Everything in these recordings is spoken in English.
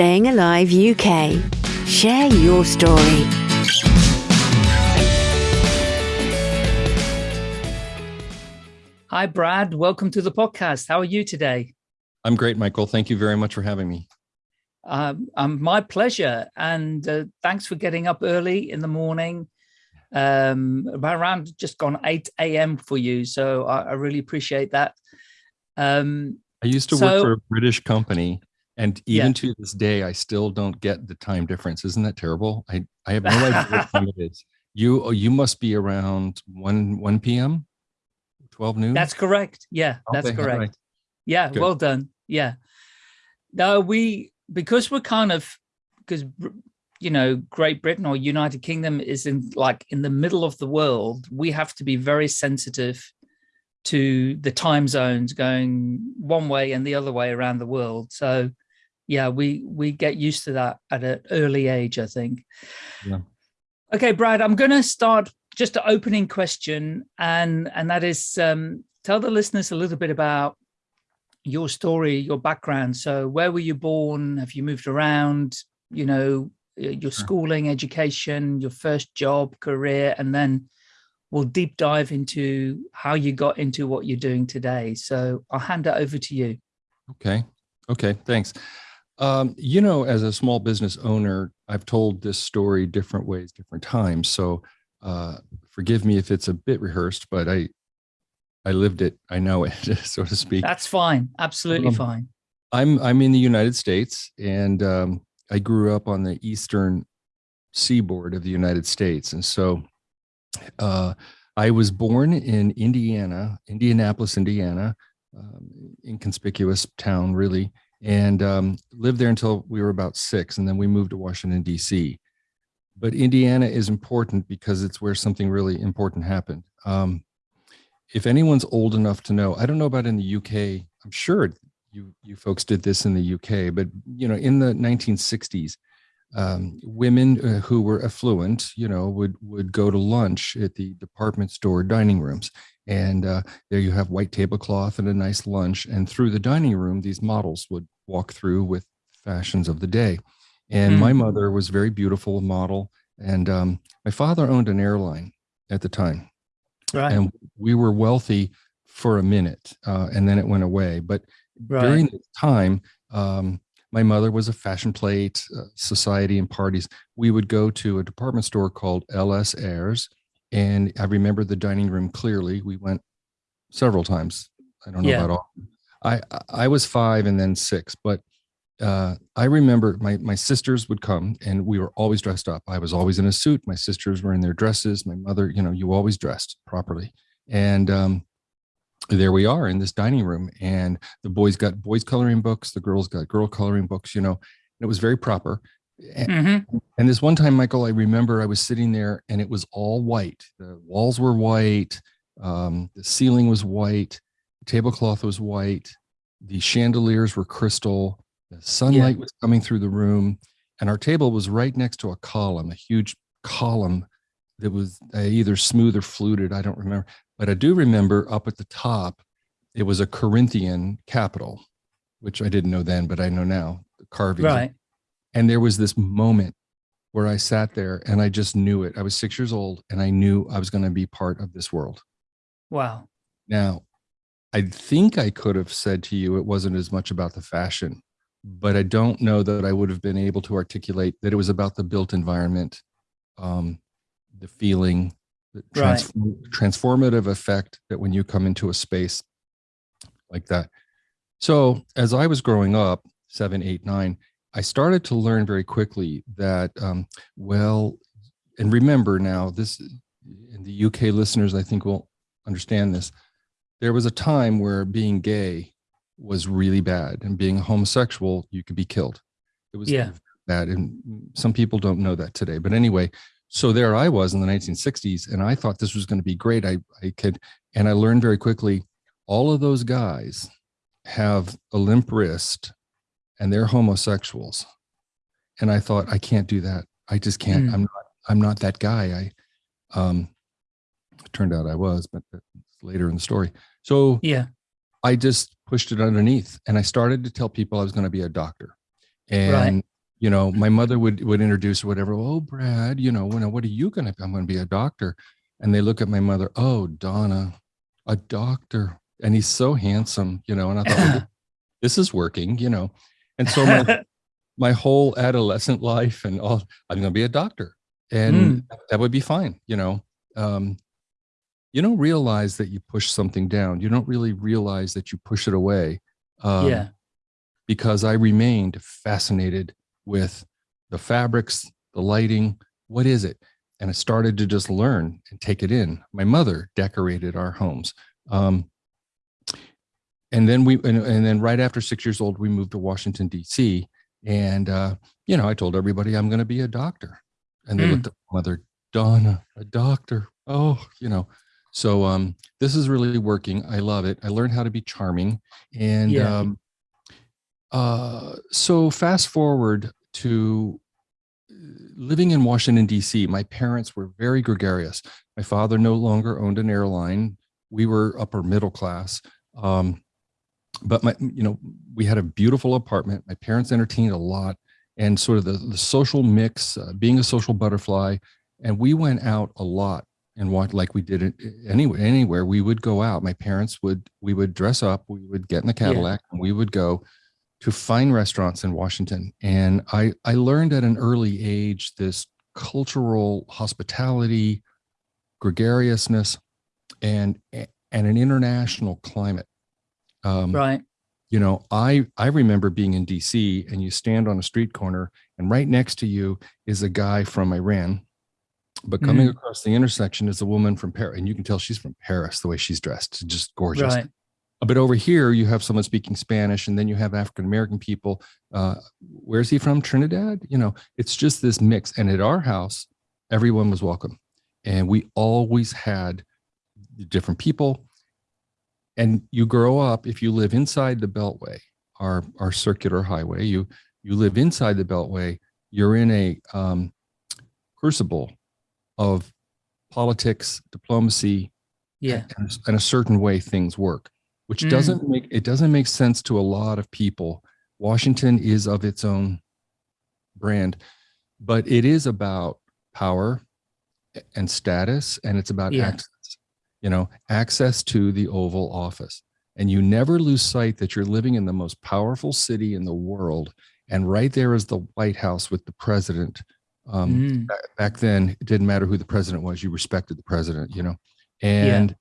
Staying Alive UK. Share your story. Hi, Brad. Welcome to the podcast. How are you today? I'm great, Michael. Thank you very much for having me. Um, um, my pleasure. And uh, thanks for getting up early in the morning. Um, about around just gone 8 a.m. for you. So I, I really appreciate that. Um, I used to so, work for a British company and even yeah. to this day, I still don't get the time difference. Isn't that terrible? I, I have no idea what time it is. You oh, you must be around 1 1 p.m. 12 noon? That's correct. Yeah, that's okay, correct. Right. Yeah, Good. well done. Yeah. Now we because we're kind of because you know Great Britain or United Kingdom is in like in the middle of the world, we have to be very sensitive to the time zones going one way and the other way around the world. So yeah, we we get used to that at an early age, I think. Yeah. Okay, Brad, I'm going to start just an opening question, and and that is um, tell the listeners a little bit about your story, your background. So, where were you born? Have you moved around? You know, your schooling, education, your first job, career, and then we'll deep dive into how you got into what you're doing today. So I'll hand it over to you. Okay. Okay. Thanks. Um, you know, as a small business owner, I've told this story different ways, different times. So uh, forgive me if it's a bit rehearsed, but I, I lived it. I know it, so to speak. That's fine. Absolutely um, fine. I'm I'm in the United States, and um, I grew up on the eastern seaboard of the United States, and so uh, I was born in Indiana, Indianapolis, Indiana, um, inconspicuous town, really, and um, lived there until we were about six. And then we moved to Washington, D.C. But Indiana is important because it's where something really important happened. Um, if anyone's old enough to know, I don't know about in the UK, I'm sure you, you folks did this in the UK, but you know, in the 1960s, um, women uh, who were affluent, you know, would would go to lunch at the department store dining rooms, and uh, there you have white tablecloth and a nice lunch. And through the dining room, these models would walk through with fashions of the day. And mm. my mother was very beautiful model, and um, my father owned an airline at the time, right. and we were wealthy for a minute, uh, and then it went away. But right. during the time. Um, my mother was a fashion plate uh, society and parties. We would go to a department store called LS Ayres. And I remember the dining room clearly. We went several times. I don't know yeah. about all. I, I was five and then six, but uh, I remember my, my sisters would come and we were always dressed up. I was always in a suit. My sisters were in their dresses. My mother, you know, you always dressed properly. And um, there we are in this dining room and the boys got boys coloring books the girls got girl coloring books you know it was very proper mm-hmm. and this one time michael i remember i was sitting there and it was all white the walls were white um, the ceiling was white the tablecloth was white the chandeliers were crystal the sunlight yeah. was coming through the room and our table was right next to a column a huge column that was uh, either smooth or fluted i don't remember but I do remember up at the top, it was a Corinthian capital, which I didn't know then, but I know now, the carving. Right. And there was this moment where I sat there and I just knew it. I was six years old and I knew I was going to be part of this world. Wow. Now, I think I could have said to you it wasn't as much about the fashion, but I don't know that I would have been able to articulate that it was about the built environment, um, the feeling, the transform, right. transformative effect that when you come into a space like that. So as I was growing up, seven, eight, nine, I started to learn very quickly that, um, well, and remember now, this in the UK listeners, I think will understand this. There was a time where being gay was really bad and being homosexual, you could be killed. It was yeah. bad. And some people don't know that today. But anyway, so there I was in the 1960s, and I thought this was going to be great. I, I could, and I learned very quickly, all of those guys have a limp wrist and they're homosexuals. And I thought, I can't do that. I just can't, mm. I'm not, I'm not that guy. I, um, it turned out I was, but later in the story. So yeah, I just pushed it underneath and I started to tell people I was going to be a doctor. And Right. you know, my mother would would introduce whatever. Oh, Brad, you know, when what are you gonna? I'm gonna be a doctor. And they look at my mother. Oh, Donna, a doctor, and he's so handsome, you know. And I thought, well, this is working, you know. And so my my whole adolescent life and all, I'm gonna be a doctor, and that would be fine, you know. Um, you don't realize that you push something down. You don't really realize that you push it away. Um, yeah. because I remained fascinated with the fabrics, the lighting. What is it? And I started to just learn and take it in. My mother decorated our homes. Um, and then we, and, and then right after six years old, we moved to Washington, D.C. And, uh, you know, I told everybody I'm going to be a doctor. And they Mm. looked at my mother, Donna, a doctor. Oh, you know. So um, this is really working. I love it. I learned how to be charming. And Yeah. um, uh, so fast forward to uh, living in Washington, D.C., my parents were very gregarious. My father no longer owned an airline. We were upper middle class. Um, but my, you know, we had a beautiful apartment. My parents entertained a lot and sort of the, the social mix, uh, being a social butterfly. And we went out a lot and what like we did it anywhere, anywhere we would go out. My parents would, we would dress up, we would get in the Cadillac and we would go to fine restaurants in Washington. And I, I learned at an early age this cultural hospitality, gregariousness, and and an international climate. Um, Right. You know, I I remember being in DC and you stand on a street corner and right next to you is a guy from Iran, but coming Mhm. across the intersection is a woman from Paris, and you can tell she's from Paris the way she's dressed, just gorgeous. Right. But over here, you have someone speaking Spanish, and then you have African American people. Uh, where's he from? Trinidad? You know, it's just this mix. And at our house, everyone was welcome, and we always had different people. And you grow up if you live inside the Beltway, our our circular highway. You you live inside the Beltway. You're in a um, crucible of politics, diplomacy, Yeah. and, and a certain way things work which Mm. doesn't make it doesn't make sense to a lot of people washington is of its own brand but it is about power and status and it's about Yeah. access you know access to the oval office. And you never lose sight that you're living in the most powerful city in the world and right there is the white house with the president um, Mm. back then it didn't matter who the president was you respected the president you know? And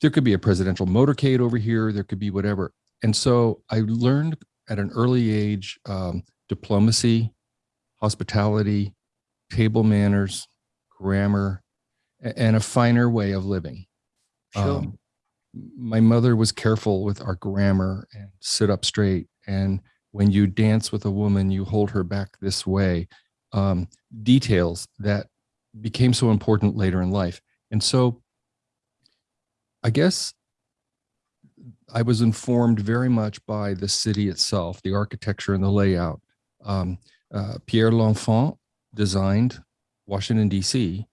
there could be a presidential motorcade over here there could be whatever. And so i learned at an early age um, diplomacy hospitality table manners grammar and a finer way of living Sure. um, my mother was careful with our grammar and sit up straight and when you dance with a woman you hold her back this way. Um, details that became so important later in life. And so i guess i was informed very much by the city itself the architecture and the layout. Um, uh, pierre l'enfant designed washington d.c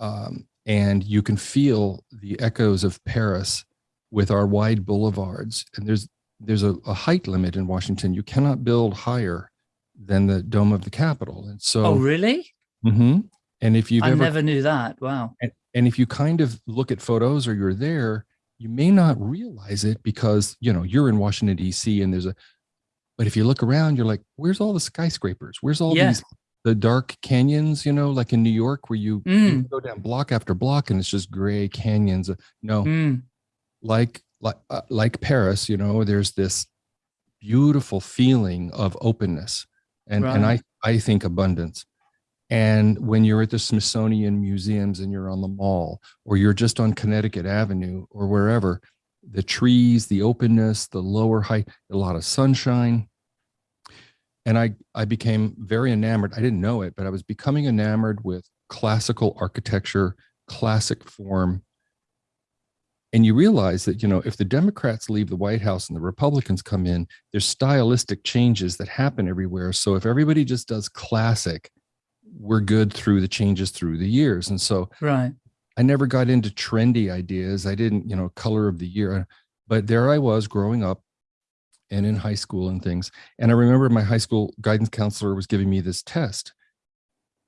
um, and you can feel the echoes of Paris with our wide boulevards. And there's there's a, a height limit in Washington. You cannot build higher than the dome of the Capitol. And so, Oh, really? Mm-hmm. and if you've I ever never knew that. Wow. and, and if you kind of look at photos or you're there, you may not realize it because you know you're in Washington D.C. and there's a. But if you look around, you're like, where's all the skyscrapers? Where's all Yeah. these the dark canyons? You know, like in New York, where you, you Mm. go down block after block and it's just gray canyons. No, Mm. like like uh, like Paris, you know, there's this beautiful feeling of openness, and and I I think abundance. And when you're at the Smithsonian museums and you're on the mall, or you're just on Connecticut Avenue or wherever, the trees, the openness, the lower height, a lot of sunshine. And I I became very enamored. I didn't know it, but I was becoming enamored with classical architecture, classic form, and you realize that you know if the democrats leave the white house and the republicans come in there's stylistic changes that happen everywhere. So if everybody just does classic we're good through the changes through the years. And so Right. i never got into trendy ideas. I didn't you know color of the year. But there i was growing up and in high school and things. And I remember my high school guidance counselor was giving me this test.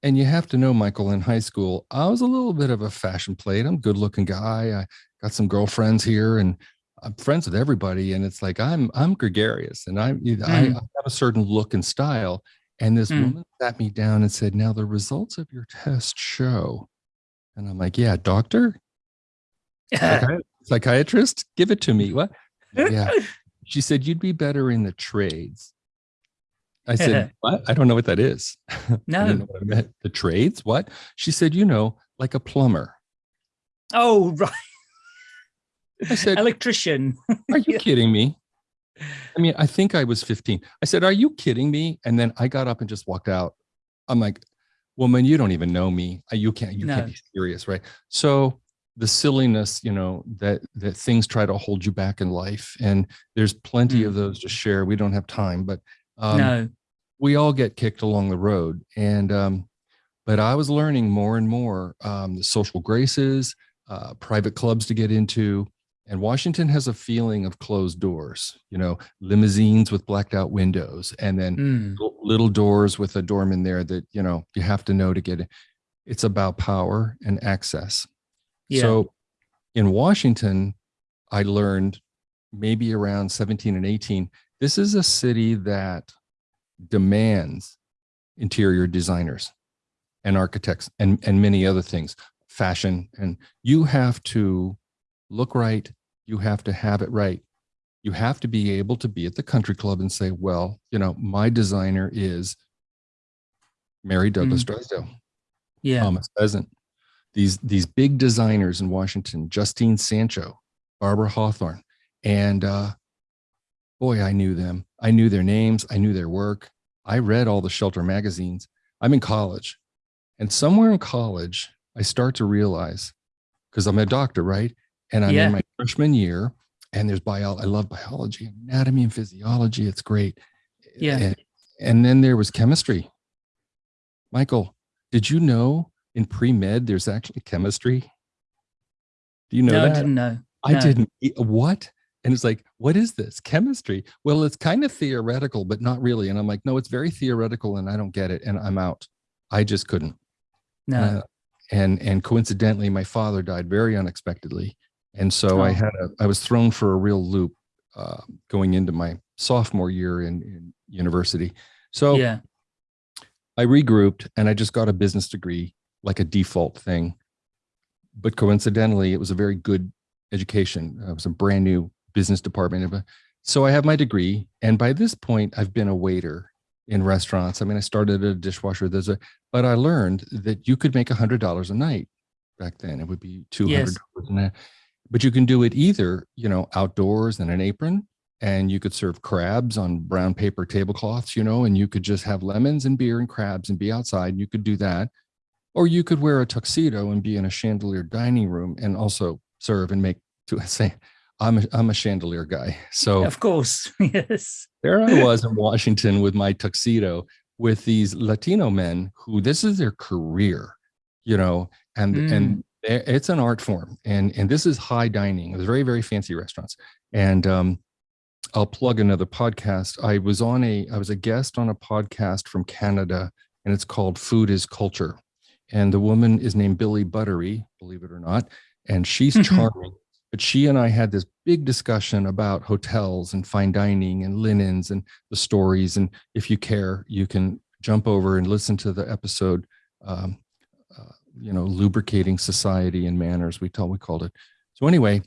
And you have to know, Michael, in high school, I was a little bit of a fashion plate. I'm a good looking guy. I got some girlfriends here and I'm friends with everybody. And it's like, I'm, I'm gregarious and I, mm. I, I have a certain look and style. And this mm. woman sat me down and said, now the results of your test show. And I'm like, yeah, doctor, psychiatrist, give it to me. What? Yeah. She said, You'd be better in the trades. I said, What? I don't know what that is. No. The trades? What? She said, You know, like a plumber. Oh, right. I said, Electrician. Are you kidding me? I mean, I think I was 15. I said, Are you kidding me? And then I got up and just walked out. I'm like, Woman, you don't even know me. You can't, you no. can't be serious, right? So the silliness you know that that things try to hold you back in life and there's plenty mm. of those to share we don't have time but um, no. we all get kicked along the road and um, but i was learning more and more um, the social graces uh, private clubs to get into and washington has a feeling of closed doors you know limousines with blacked out windows and then mm. little doors with a doorman there that you know you have to know to get it it's about power and access yeah. So in Washington, I learned maybe around 17 and 18, this is a city that demands interior designers and architects and, and many other things, fashion. And you have to look right. You have to have it right. You have to be able to be at the country club and say, well, you know, my designer is Mary Douglas mm. Drysdale. Yeah. Thomas Pheasant these these big designers in Washington, Justine Sancho, Barbara Hawthorne, and uh, boy, I knew them. I knew their names. I knew their work. I read all the shelter magazines. I'm in college, and somewhere in college, I start to realize because I'm a doctor, right? And I'm yeah. in my freshman year, and there's bio. I love biology, anatomy, and physiology. It's great. Yeah. And, and then there was chemistry. Michael, did you know in pre-med there's actually chemistry do you know no, that? I didn't know. I no. didn't. What? And it's like, what is this? Chemistry? Well, it's kind of theoretical, but not really. And I'm like, no, it's very theoretical and I don't get it. And I'm out. I just couldn't. No. Uh, and and coincidentally, my father died very unexpectedly. And so oh. I had a I was thrown for a real loop uh, going into my sophomore year in, in university. So yeah. I regrouped and I just got a business degree like a default thing. But coincidentally, it was a very good education. It was a brand new business department. So I have my degree. And by this point, I've been a waiter in restaurants. I mean, I started a dishwasher. There's a, but I learned that you could make a hundred dollars a night back then. It would be two hundred dollars yes. But you can do it either, you know, outdoors in an apron, and you could serve crabs on brown paper tablecloths, you know, and you could just have lemons and beer and crabs and be outside. And you could do that. Or you could wear a tuxedo and be in a chandelier dining room and also serve and make to say, I'm a, I'm a chandelier guy. So of course, yes. There I was in Washington with my tuxedo with these Latino men who this is their career, you know, and mm. and it's an art form and and this is high dining. It was very very fancy restaurants. And um, I'll plug another podcast. I was on a I was a guest on a podcast from Canada and it's called Food is Culture and the woman is named Billy Buttery, believe it or not, and she's charming. but she and I had this big discussion about hotels and fine dining and linens and the stories. And if you care, you can jump over and listen to the episode. Um, uh, you know, lubricating society and manners. We told we called it. So anyway,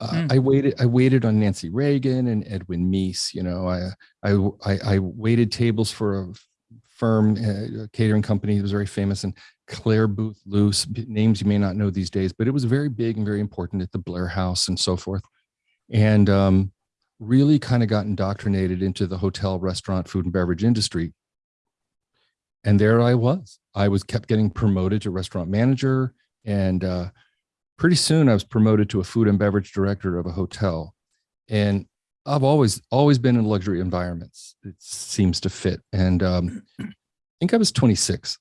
uh, mm. I waited. I waited on Nancy Reagan and Edwin Meese. You know, I I I, I waited tables for a firm, uh, catering company that was very famous, and Clare Boothe Luce, names you may not know these days, but it was very big and very important at the Blair House and so forth. And um, really kind of got indoctrinated into the hotel, restaurant, food and beverage industry. And there I was. I was kept getting promoted to restaurant manager. And uh, pretty soon I was promoted to a food and beverage director of a hotel. And I've always, always been in luxury environments. It seems to fit. And um, I think I was 26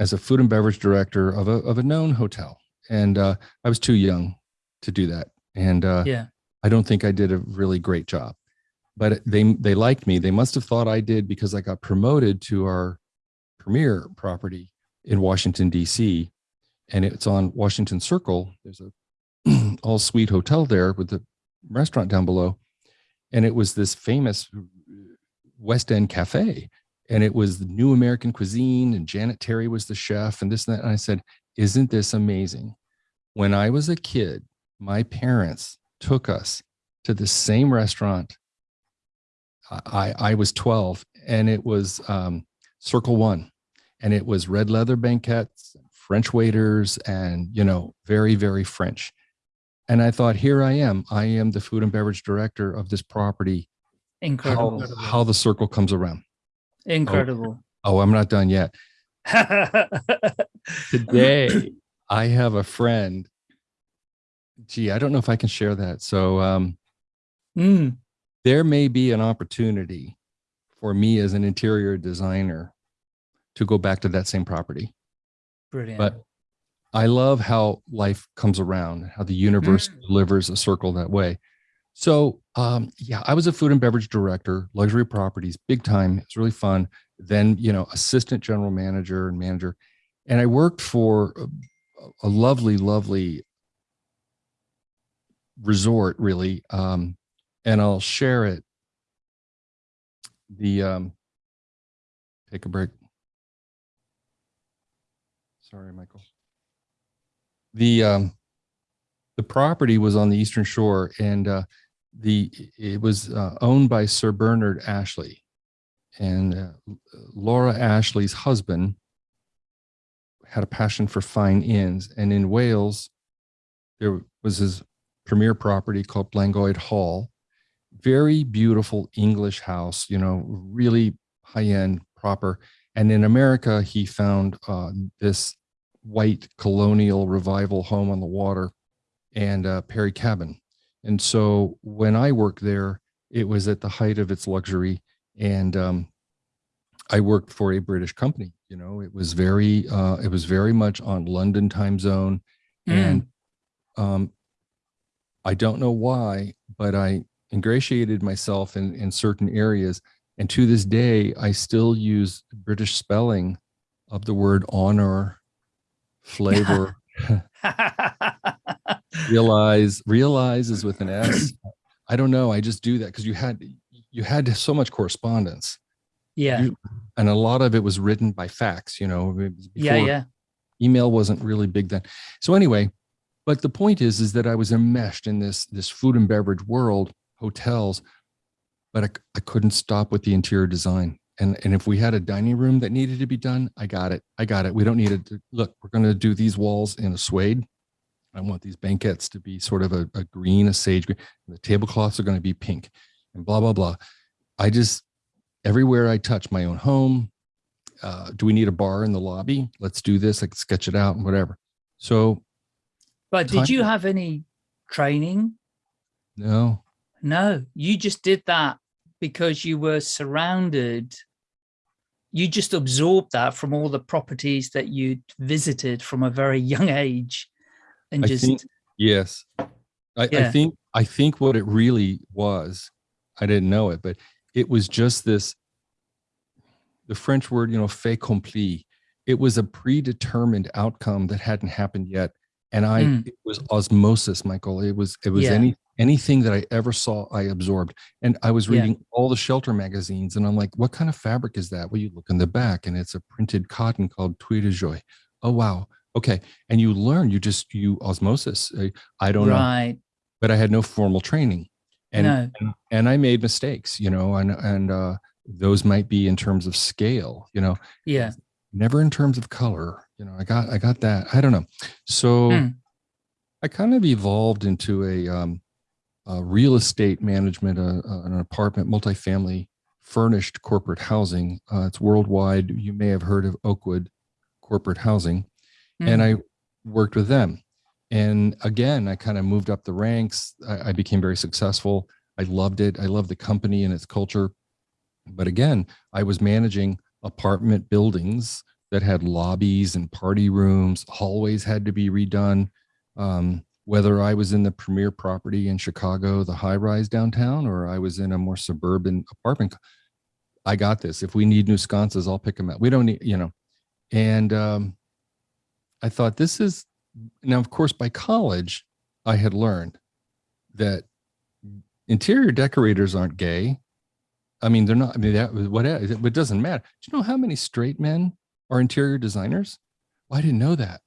as a food and beverage director of a, of a known hotel. And uh, I was too young to do that. And uh, yeah, I don't think I did a really great job. but they they liked me. They must have thought I did because I got promoted to our premier property in Washington D.C. and it's on Washington Circle. There's a all suite hotel there with the restaurant down below, and it was this famous West End cafe, and it was the new American cuisine, and Janet Terry was the chef, and this and that. And I said, "Isn't this amazing?" When I was a kid, my parents took us to the same restaurant I, I was 12 and it was um, Circle One and it was red leather banquettes, French waiters, and, you know, very, very French. And I thought, here I am. I am the food and beverage director of this property. Incredible. How, how the circle comes around. Incredible. Oh, oh I'm not done yet. Today, I have a friend. Gee, I don't know if I can share that. So, um, mm there may be an opportunity for me as an interior designer to go back to that same property. Brilliant. But I love how life comes around, how the universe mm. delivers a circle that way. So um, yeah, I was a food and beverage director, luxury properties, big time. It's really fun. Then, you know, assistant general manager and manager. And I worked for a, a lovely, lovely resort, really, um, and I'll share it. The um, take a break. Sorry, Michael. The um, the property was on the Eastern Shore, and uh, the it was uh, owned by Sir Bernard Ashley, and uh, Laura Ashley's husband had a passion for fine inns, and in Wales, there was his premier property called Llangoed Hall, very beautiful English house, you know, really high end, proper. And in America, he found uh, this white colonial revival home on the water and uh, Perry Cabin. And so when I worked there, it was at the height of its luxury. And um, I worked for a British company. You know, it was very, uh, it was very much on London time zone. Mm. And um, I don't know why, but I ingratiated myself in, in certain areas. And to this day, I still use British spelling of the word honor, flavor. realize, realizes with an S. I don't know. I just do that because you had you had so much correspondence. Yeah. You, and a lot of it was written by fax, you know. yeah, yeah. Email wasn't really big then. So anyway, but the point is, is that I was enmeshed in this this food and beverage world hotels, but I, I couldn't stop with the interior design. And, and if we had a dining room that needed to be done, I got it. I got it. We don't need it. To, look, we're going to do these walls in a suede. I want these banquettes to be sort of a, a green, a sage green. the tablecloths are going to be pink and blah, blah, blah. I just, everywhere I touch my own home, uh, do we need a bar in the lobby? Let's do this. I can sketch it out and whatever. So. But did you have any training? No. No, you just did that because you were surrounded. You just absorb that from all the properties that you visited from a very young age. And I just think, yes, I, yeah. I think I think what it really was, I didn't know it, but it was just this. The French word, you know, fait accompli. It was a predetermined outcome that hadn't happened yet, and I mm. it was osmosis, Michael. It was it was yeah. any anything that I ever saw, I absorbed. And I was reading yeah. all the shelter magazines and I'm like, what kind of fabric is that? Well, you look in the back and it's a printed cotton called de Joie. Oh, wow. Okay. And you learn, you just, you osmosis. I, I don't right. know. But I had no formal training. And, no. and, and I made mistakes, you know, and, and, uh, those might be in terms of scale, you know, yeah, never in terms of color, you know, I got, I got that. I don't know. So hmm. I kind of evolved into a, um, uh, real estate management, uh, uh, an apartment, multifamily furnished corporate housing. Uh, it's worldwide. You may have heard of Oakwood Corporate Housing. Mm. And I worked with them. And again, I kind of moved up the ranks. I, I became very successful. I loved it. I loved the company and its culture. But again, I was managing apartment buildings that had lobbies and party rooms. Hallways had to be redone. Um, whether I was in the premier property in Chicago, the high rise downtown, or I was in a more suburban apartment. I got this. If we need new sconces, I'll pick them up. We don't need, you know. And um, I thought this is now, of course, by college, I had learned that interior decorators aren't gay. I mean, they're not, I mean, that what it doesn't matter. Do you know how many straight men are interior designers? Well, I didn't know that.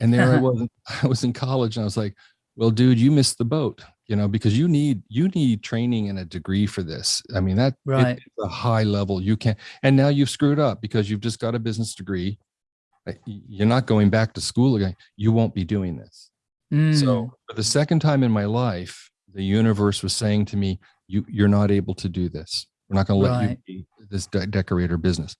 And there I was, I was in college and I was like, well, dude, you missed the boat, you know, because you need, you need training and a degree for this. I mean, that right. a high level you can't, and now you've screwed up because you've just got a business degree. You're not going back to school again. You won't be doing this. Mm. So for the second time in my life, the universe was saying to me, you, you're not able to do this. We're not going to let right. you be this de decorator business.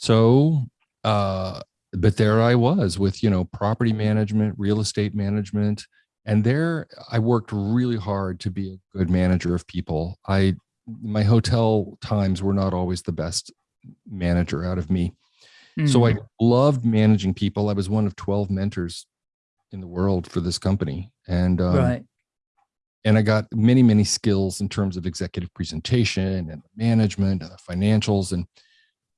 So, uh, but there I was with, you know, property management, real estate management. And there I worked really hard to be a good manager of people. I, my hotel times were not always the best manager out of me. Mm. So I mm. loved managing people. I was one of 12 mentors in the world for this company. And, um, right. and I got many, many skills in terms of executive presentation and management, and financials. And,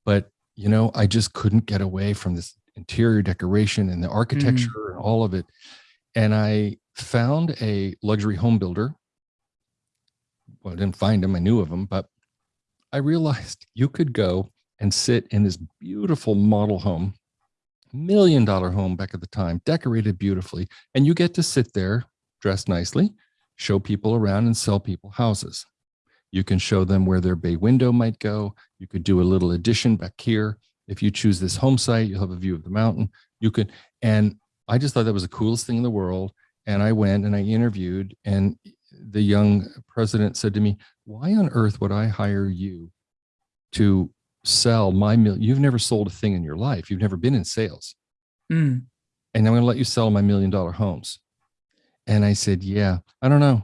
but, you know, I just couldn't get away from this interior decoration and the mm. architecture mm. and all of it. And I found a luxury home builder. Well, I didn't find him, I knew of him, but I realized you could go and sit in this beautiful model home, million dollar home back at the time, decorated beautifully. And you get to sit there dressed nicely, show people around and sell people houses. You can show them where their bay window might go. You could do a little addition back here. If you choose this home site, you'll have a view of the mountain. You could, and I just thought that was the coolest thing in the world. And I went and I interviewed and the young president said to me, why on earth would I hire you to sell my million? You've never sold a thing in your life. You've never been in sales. Mm. And I'm going to let you sell my million dollar homes. And I said, yeah, I don't know.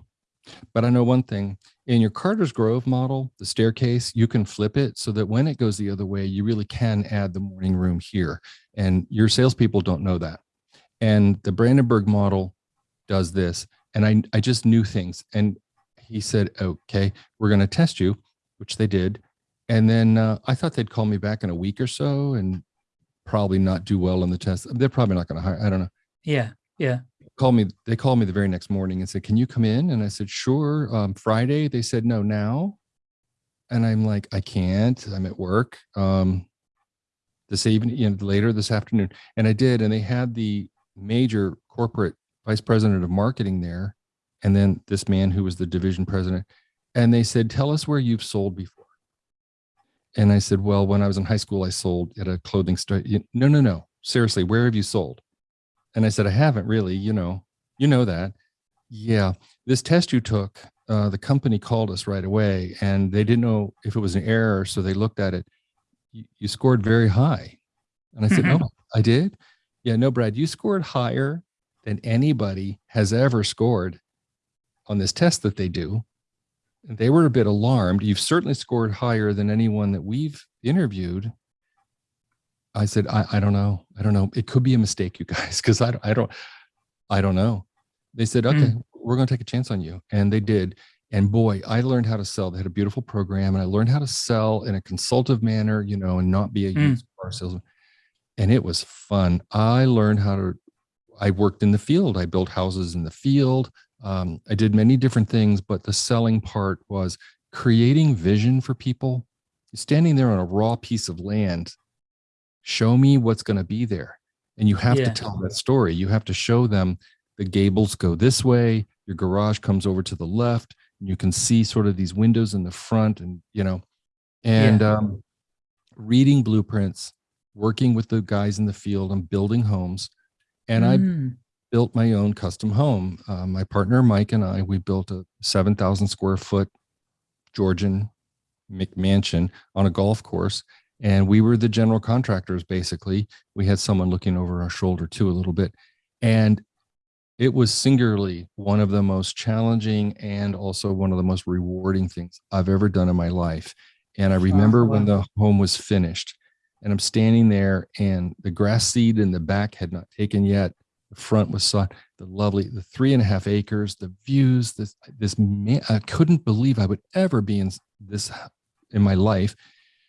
But I know one thing in your Carter's Grove model, the staircase, you can flip it so that when it goes the other way, you really can add the morning room here. And your salespeople don't know that. And the Brandenburg model does this. And I, I just knew things. And he said, okay, we're going to test you, which they did. And then uh, I thought they'd call me back in a week or so and probably not do well on the test. They're probably not going to hire. I don't know. Yeah. Yeah called me they called me the very next morning and said can you come in? And i said sure. Um, friday they said no now. And i'm like i can't. I'm at work um, this evening you know later this afternoon. And i did and they had the major corporate vice president of marketing there and then this man who was the division president and they said tell us where you've sold before. And i said well when i was in high school i sold at a clothing store. No no no. Seriously where have you sold and I said, I haven't really, you know, you know that. Yeah, this test you took, uh, the company called us right away and they didn't know if it was an error. So they looked at it. You, you scored very high. And I said, mm -hmm. oh, I did? Yeah, no, Brad, you scored higher than anybody has ever scored on this test that they do. And they were a bit alarmed. You've certainly scored higher than anyone that we've interviewed. I said, I, I don't know. I don't know. It could be a mistake, you guys, because I, I don't, I don't know. They said, okay, mm. we're going to take a chance on you. And they did. And boy, I learned how to sell. They had a beautiful program and I learned how to sell in a consultative manner, you know, and not be a mm. used car salesman. And it was fun. I learned how to, I worked in the field. I built houses in the field. Um, I did many different things, but the selling part was creating vision for people. Standing there on a raw piece of land show me what's going to be there and you have yeah. to tell that story you have to show them the gables go this way your garage comes over to the left and you can see sort of these windows in the front and you know and yeah. um, reading blueprints working with the guys in the field and building homes and mm. i built my own custom home uh, my partner mike and i we built a 7000 square foot georgian mcmansion on a golf course and we were the general contractors basically. We had someone looking over our shoulder too a little bit. And it was singularly one of the most challenging and also one of the most rewarding things i've ever done in my life. And i remember when the home was finished and i'm standing there and the grass seed in the back had not taken yet. The front was saw the lovely, the three and a half acres, the views, this, this, man, I couldn't believe I would ever be in this in my life.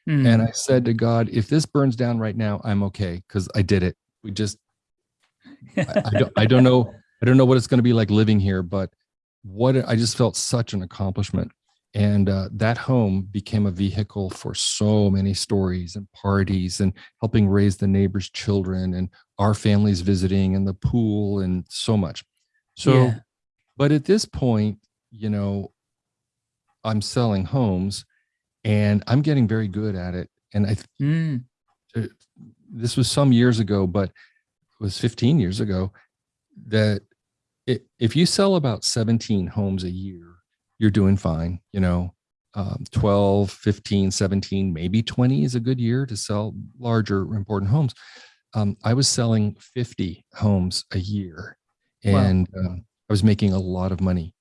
Mm. And I said to God, if this burns down right now, I'm okay. Cause I did it. We just, I, I, don't, I don't know. I don't know what it's going to be like living here, but what I just felt such an accomplishment. And uh, that home became a vehicle for so many stories and parties and helping raise the neighbors' children and our families visiting and the pool and so much. So, yeah. but at this point, you know, I'm selling homes and I'm getting very good at it. And I, mm. this was some years ago, but it was 15 years ago that it, if you sell about 17 homes a year, you're doing fine. You know, um, 12, 15, 17, maybe 20 is a good year to sell larger, important homes. Um, I was selling 50 homes a year and wow. um, I was making a lot of money.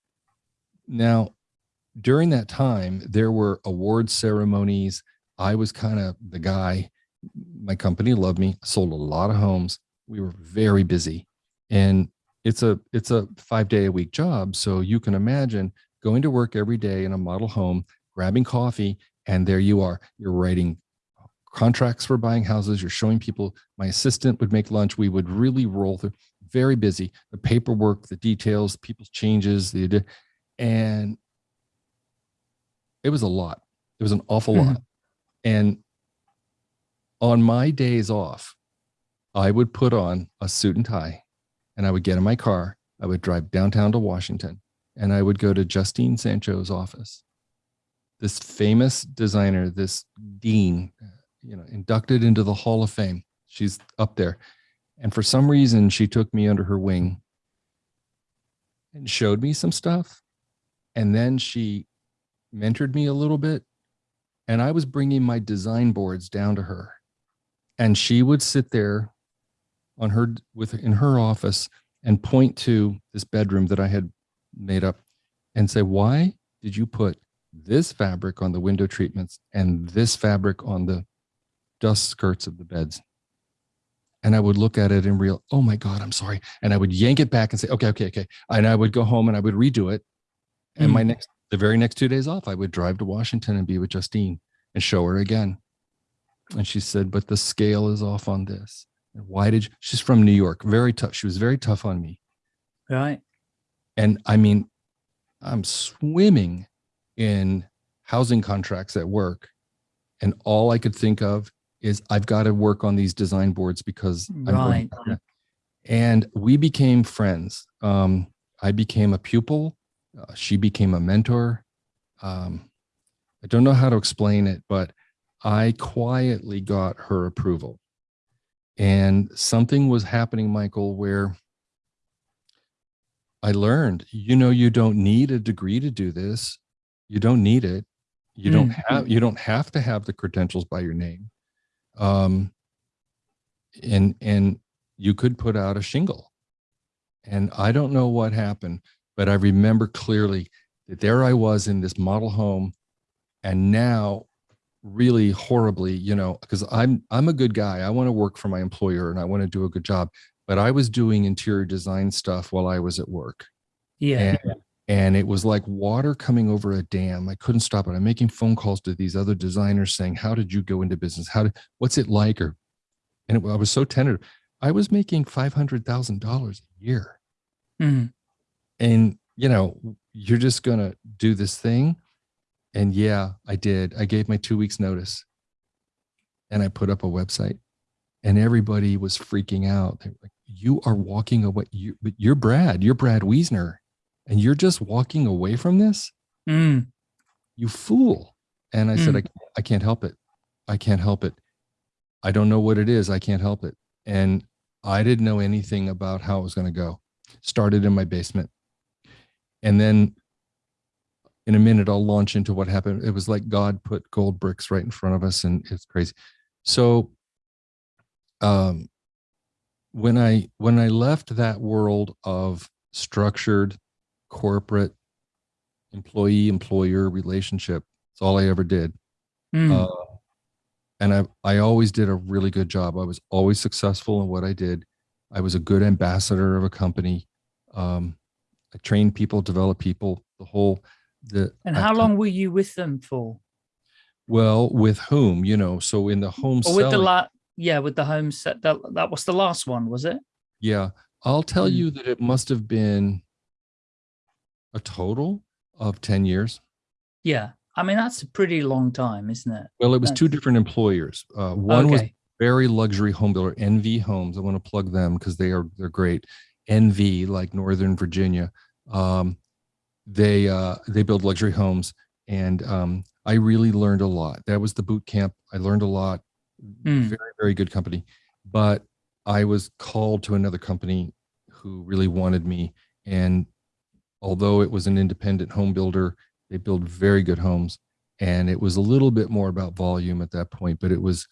Now, during that time, there were award ceremonies. I was kind of the guy. My company loved me. Sold a lot of homes. We were very busy. And it's a it's a five day a week job. So you can imagine going to work every day in a model home, grabbing coffee, and there you are. You're writing contracts for buying houses. You're showing people. My assistant would make lunch. We would really roll through. Very busy. The paperwork, the details, people's changes, the and it was a lot. It was an awful mm -hmm. lot. And on my days off, I would put on a suit and tie and I would get in my car. I would drive downtown to Washington and I would go to Justine Sancho's office. This famous designer, this dean, you know, inducted into the Hall of Fame. She's up there. And for some reason, she took me under her wing and showed me some stuff. And then she mentored me a little bit. And I was bringing my design boards down to her. And she would sit there on her with in her office and point to this bedroom that I had made up and say, why did you put this fabric on the window treatments and this fabric on the dust skirts of the beds? And I would look at it and real, oh my God, I'm sorry. And I would yank it back and say, okay, okay, okay. And I would go home and I would redo it. And mm. my next, the very next two days off, I would drive to Washington and be with Justine and show her again. And she said, but the scale is off on this. And why did you, she's from New York, very tough. She was very tough on me. Right. And I mean, I'm swimming in housing contracts at work. And all I could think of is I've got to work on these design boards because right. And we became friends. Um, I became a pupil. Uh, she became a mentor. Um, I don't know how to explain it, but I quietly got her approval. And something was happening, Michael, where I learned, you know, you don't need a degree to do this. You don't need it. You don't mm. have, you don't have to have the credentials by your name. Um, and, and you could put out a shingle. And I don't know what happened, but I remember clearly that there I was in this model home. And now really horribly, you know, because I'm I'm a good guy. I want to work for my employer and I want to do a good job. But I was doing interior design stuff while I was at work. Yeah. And, and it was like water coming over a dam. I couldn't stop it. I'm making phone calls to these other designers saying, "How did you go into business? How did what's it like?" Or, and it, I was so tentative. I was making five hundred thousand dollars a year, mm. And you know, you're just gonna do this thing and yeah, I did. I gave my two weeks notice and I put up a website and everybody was freaking out. They were like, you are walking away. You, but you're Brad, you're Brad Wiesner and you're just walking away from this. Mm. You fool. And I mm. said, I, I can't help it. I can't help it. I don't know what it is. I can't help it. And I didn't know anything about how it was going to go. Started in my basement. And then in a minute, I'll launch into what happened. It was like God put gold bricks right in front of us and it's crazy. So um, when I when I left that world of structured corporate employee employer relationship, it's all I ever did. Mm. Uh, and I I always did a really good job. I was always successful in what I did. I was a good ambassador of a company. Um, I trained people, develop people, the whole, the. And how long were you with them for? Well, with whom, you know, so in the home Or with the selling- la yeah, with the home set that that was the last one, was it? Yeah, I'll tell Mm. you that it must have been a total of 10 years. Yeah. I mean, that's a pretty long time, isn't it? Well, it was two different employers. Uh, one was very luxury home builder, NV Homes. I want to plug them because they are they're great. NV, like Northern Virginia, um, they uh, they build luxury homes, and um, I really learned a lot. That was the boot camp. I learned a lot. Mm. Very very good company, but I was called to another company who really wanted me, and although it was an independent home builder, they build very good homes, and it was a little bit more about volume at that point, but it was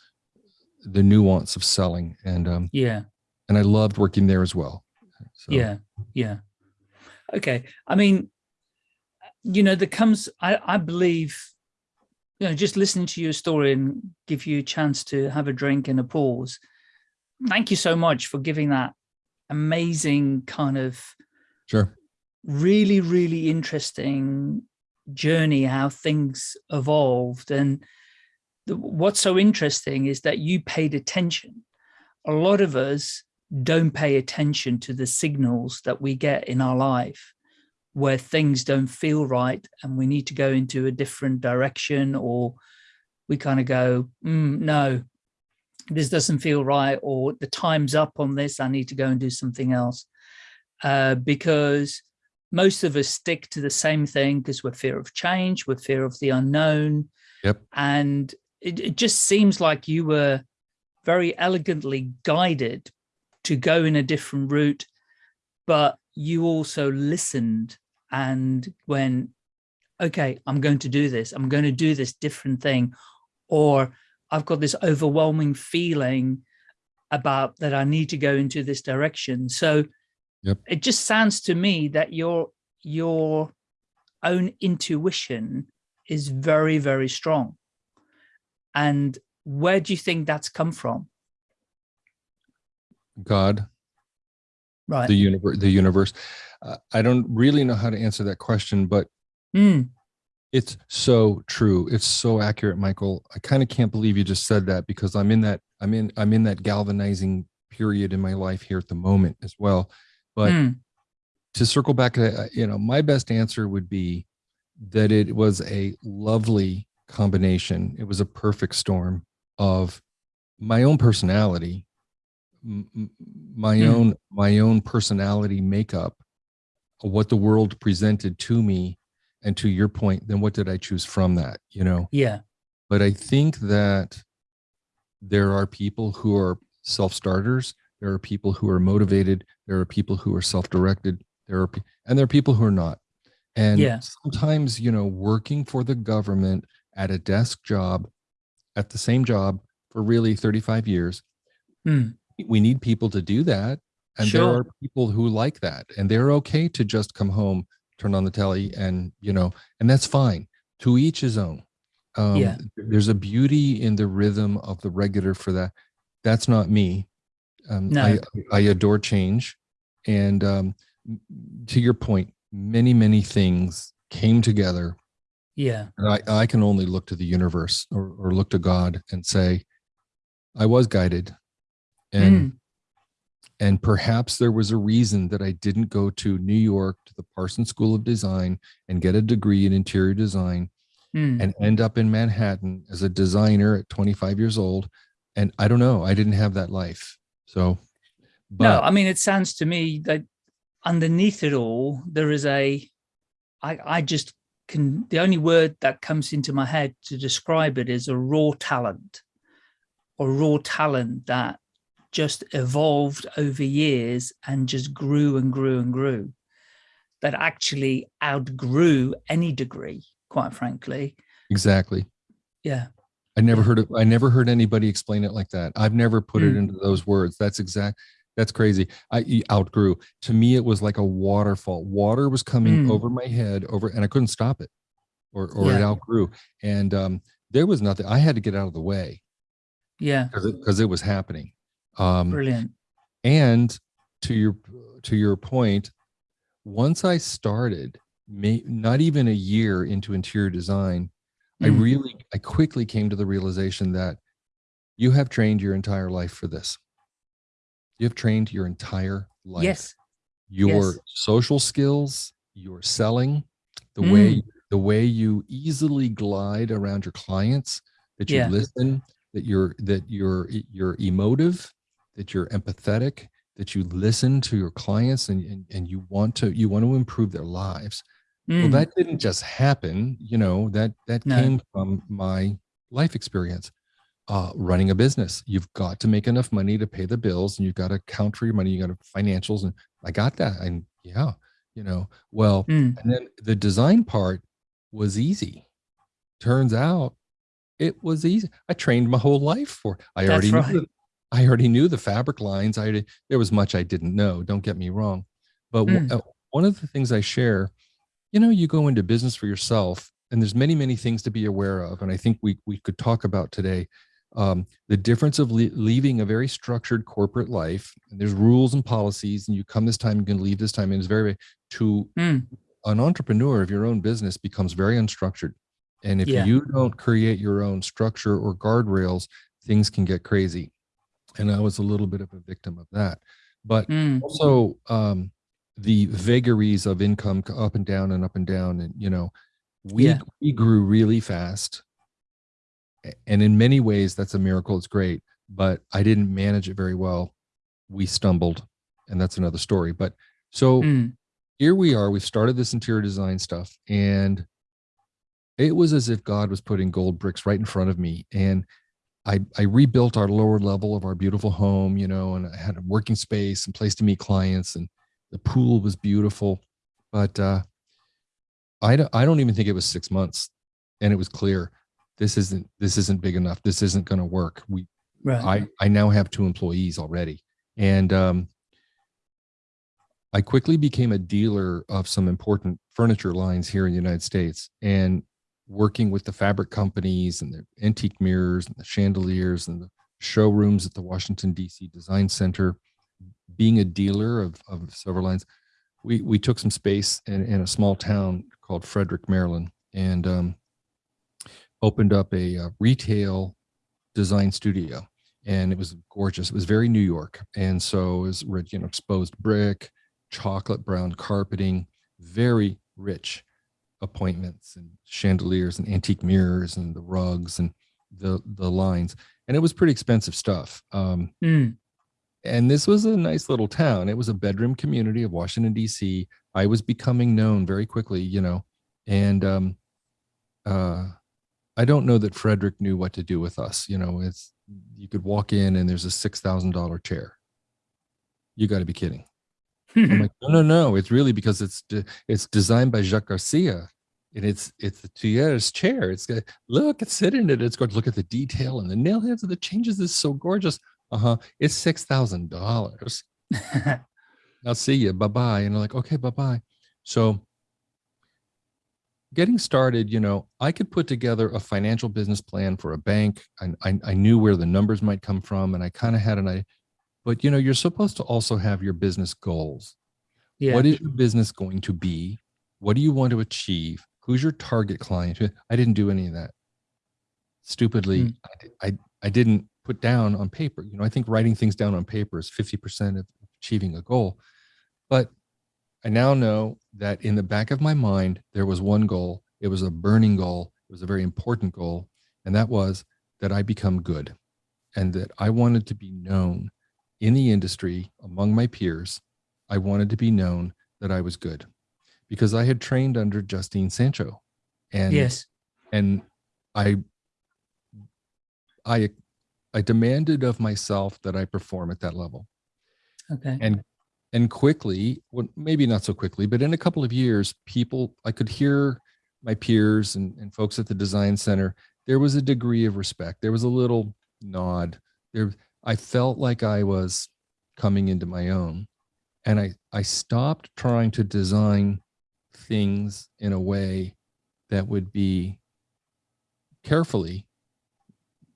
the nuance of selling and um Yeah. and I loved working there as well. So, Yeah. Yeah. Okay. I mean, you know, there comes, I, I believe, you know, just listening to your story and give you a chance to have a drink and a pause. Thank you so much for giving that amazing kind of Sure. really, really interesting journey, how things evolved. And the, what's so interesting is that you paid attention. A lot of us don't pay attention to the signals that we get in our life where things don't feel right and we need to go into a different direction or we kind of go, "Mm, no, this doesn't feel right or the time's up on this, I need to go and do something else. Uh, because most of us stick to the same thing because we're fear of change, we're fear of the unknown. Yep. And it, it just seems like you were very elegantly guided to go in a different route, but you also listened and went, okay, I'm going to do this. I'm going to do this different thing. Or I've got this overwhelming feeling about that I need to go into this direction. So Yep. it just sounds to me that your your own intuition is very, very strong. And where do you think that's come from? God, Right. the universe, the universe. Uh, I don't really know how to answer that question, but Mm, it's so true. It's so accurate, Michael. I kind of can't believe you just said that because I'm in that I'm in I'm in that galvanizing period in my life here at the moment as well. But mm, to circle back, to, you know, my best answer would be that it was a lovely combination. It was a perfect storm of my own personality, my Hmm. own my own personality makeup, what the world presented to me, and to your point, then what did I choose from that? You know, yeah. but I think that there are people who are self-starters. There are people who are motivated. There are people who are self-directed. There are, and there are people who are not. And Yeah. sometimes, you know, working for the government at a desk job, at the same job for really 35 years, Mm, we need people to do that. And there are people who like that and they're okay to just come home, turn on the telly and, you know, and that's fine. To each his own. Um, Yeah. There's a beauty in the rhythm of the regular for that. That's not me. Um, No. I, I adore change. And um, to your point, many, many things came together. yeah. And I, I can only look to the universe or, or look to God and say, I was guided. And Mm, and perhaps there was a reason that I didn't go to New York to the Parsons School of Design and get a degree in interior design mm. and end up in Manhattan as a designer at 25 years old. And I don't know, I didn't have that life. So, but no, I mean, it sounds to me that underneath it all, there is a, I, I just can, the only word that comes into my head to describe it is a raw talent or raw talent that just evolved over years and just grew and grew and grew that actually outgrew any degree, quite frankly. exactly. Yeah. I never heard of, I never heard anybody explain it like that. I've never put it Mm. into those words. That's exact. That's crazy. I outgrew. To me, it was like a waterfall. Water was coming Mm. over my head over, and I couldn't stop it, or or it outgrew. And um, there was nothing. I had to get out of the way Yeah. because it, it was happening. Um, Brilliant. and to your to your point, once I started, may, not even a year into interior design, mm. I really I quickly came to the realization that you have trained your entire life for this. You have trained your entire life. Yes. Your yes. social skills, your selling, the mm. way the way you easily glide around your clients, that you yeah. listen, that you're that you're you're emotive, that you're empathetic, that you listen to your clients and, and, and you want to you want to improve their lives. Mm. Well, that didn't just happen, you know, that that no. came from my life experience. Uh, running a business, you've got to make enough money to pay the bills and you've got to count for your money, you got to financials. And I got that. And yeah, you know, well, mm. and then the design part was easy. Turns out it was easy. I trained my whole life for. I That's already right. knew. I already knew the fabric lines. I there was much I didn't know. Don't get me wrong, but mm. one of the things I share, you know, you go into business for yourself, and there's many many things to be aware of, and I think we we could talk about today. Um, the difference of le leaving a very structured corporate life, and there's rules and policies, and you come this time, you can leave this time, and it's very to mm. an entrepreneur of your own business becomes very unstructured and if yeah. you don't create your own structure or guardrails, things can get crazy. And I was a little bit of a victim of that. But mm. also um, the vagaries of income up and down and up and down. And, you know, we, yeah. we grew really fast. And in many ways, that's a miracle. It's great. But I didn't manage it very well. We stumbled. And that's another story. But so mm. here we are. We've started this interior design stuff. And it was as if God was putting gold bricks right in front of me. And I, I rebuilt our lower level of our beautiful home, you know, and I had a working space and place to meet clients and the pool was beautiful. But uh, I, don't, I don't even think it was six months and it was clear this isn't this isn't big enough. This isn't going to work. We right. I, I now have two employees already. And um, I quickly became a dealer of some important furniture lines here in the United States. And working with the fabric companies and the antique mirrors and the chandeliers and the showrooms at the Washington, D.C. Design Center, being a dealer of, of several lines, we, we took some space in, in a small town called Frederick, Maryland, and um, opened up a, a, retail design studio. And it was gorgeous. It was very New York. And so it was, you know, exposed brick, chocolate brown carpeting, very rich appointments and chandeliers and antique mirrors and the rugs and the the lines. And it was pretty expensive stuff um, mm. and this was a nice little town. It was a bedroom community of washington dc i was becoming known very quickly you know and um, uh, i don't know that frederick knew what to do with us you know it's you could walk in and there's a six thousand dollar chair. You got to be kidding like, no, no, no. It's really because it's de it's designed by Jacques Garcia, and it's it's the Thier's chair. It's got look, it's sitting in it. It's going to look at the detail and the nail heads and the changes is so gorgeous. Uh huh. It's six thousand dollars. I'll see you. Bye bye. And I'm like, okay, bye bye. So getting started, you know, I could put together a financial business plan for a bank. I, I, I knew where the numbers might come from, and I kind of had an idea but you know, you're supposed to also have your business goals. Yeah. What is your business going to be? What do you want to achieve? Who's your target client? I didn't do any of that. Stupidly, mm. I, I, I didn't put down on paper. You know, I think writing things down on paper is 50% of achieving a goal. But I now know that in the back of my mind, there was one goal. It was a burning goal. It was a very important goal. And that was that I become good and that I wanted to be known in the industry among my peers, I wanted to be known that I was good because I had trained under Justine Sancho. And yes, and I I I demanded of myself that I perform at that level. Okay. And and quickly, well, maybe not so quickly, but in a couple of years, people I could hear my peers and, and folks at the design center, there was a degree of respect. There was a little nod. There I felt like I was coming into my own. And I, I stopped trying to design things in a way that would be carefully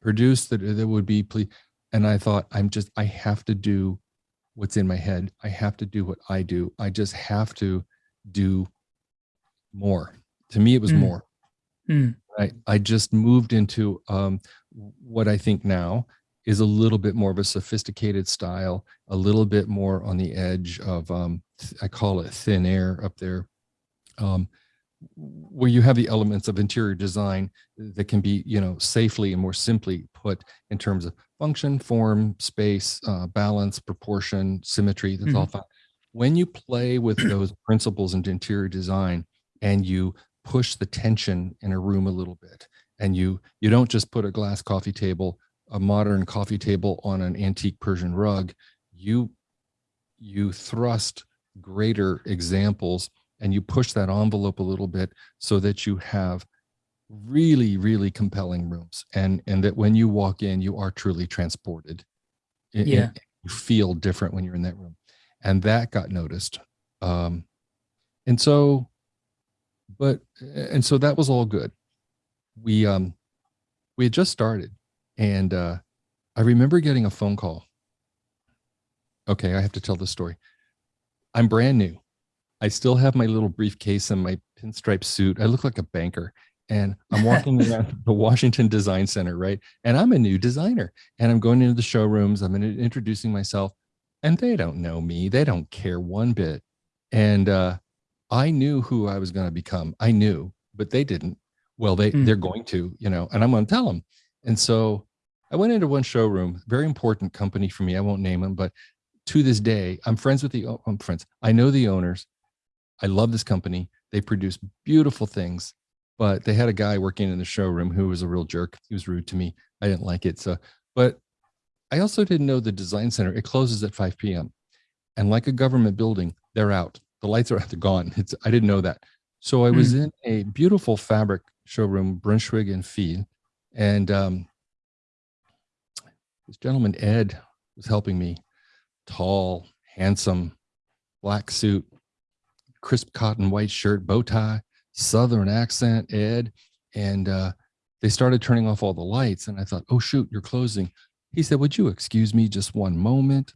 produced that, that would be, and I thought, I'm just, I have to do what's in my head. I have to do what I do. I just have to do more. To me, it was mm. more. Mm. I, I just moved into um, what I think now is a little bit more of a sophisticated style, a little bit more on the edge of, um, I call it thin air up there, um, where you have the elements of interior design that can be, you know, safely and more simply put in terms of function, form, space, uh, balance, proportion, symmetry, that's mm -hmm. all mm-hmm. fine. When you play with those principles into interior design and you push the tension in a room a little bit and you you don't just put a glass coffee table a modern coffee table on an antique Persian rug, you you thrust greater examples and you push that envelope a little bit so that you have really really compelling rooms and and that when you walk in you are truly transported. Yeah. you feel different when you're in that room. And that got noticed. Um and so but and so that was all good. We um we had just started and uh, I remember getting a phone call. Okay, I have to tell the story. I'm brand new. I still have my little briefcase and my pinstripe suit. I look like a banker. And I'm walking around the Washington Design Center, right? And I'm a new designer. And I'm going into the showrooms. I'm introducing myself. And they don't know me. They don't care one bit. And uh, I knew who I was going to become. I knew, but they didn't. Well, they, mm. they're going to, you know, and I'm going to tell them. And so I went into one showroom, very important company for me. I won't name them, but to this day, I'm friends with the, I'm friends. I know the owners. I love this company. They produce beautiful things, but they had a guy working in the showroom who was a real jerk. He was rude to me. I didn't like it. So, but I also didn't know the design center, it closes at 5 p.m. And like a government building, they're out. The lights are out, they're gone. It's, I didn't know that. So I was mm. in a beautiful fabric showroom, Brunschwig and Fils. And um, this gentleman, Ed, was helping me. Tall, handsome, black suit, crisp cotton white shirt, bow tie, Southern accent, Ed. And uh, they started turning off all the lights. And I thought, oh, shoot, you're closing. He said, would you excuse me just one moment?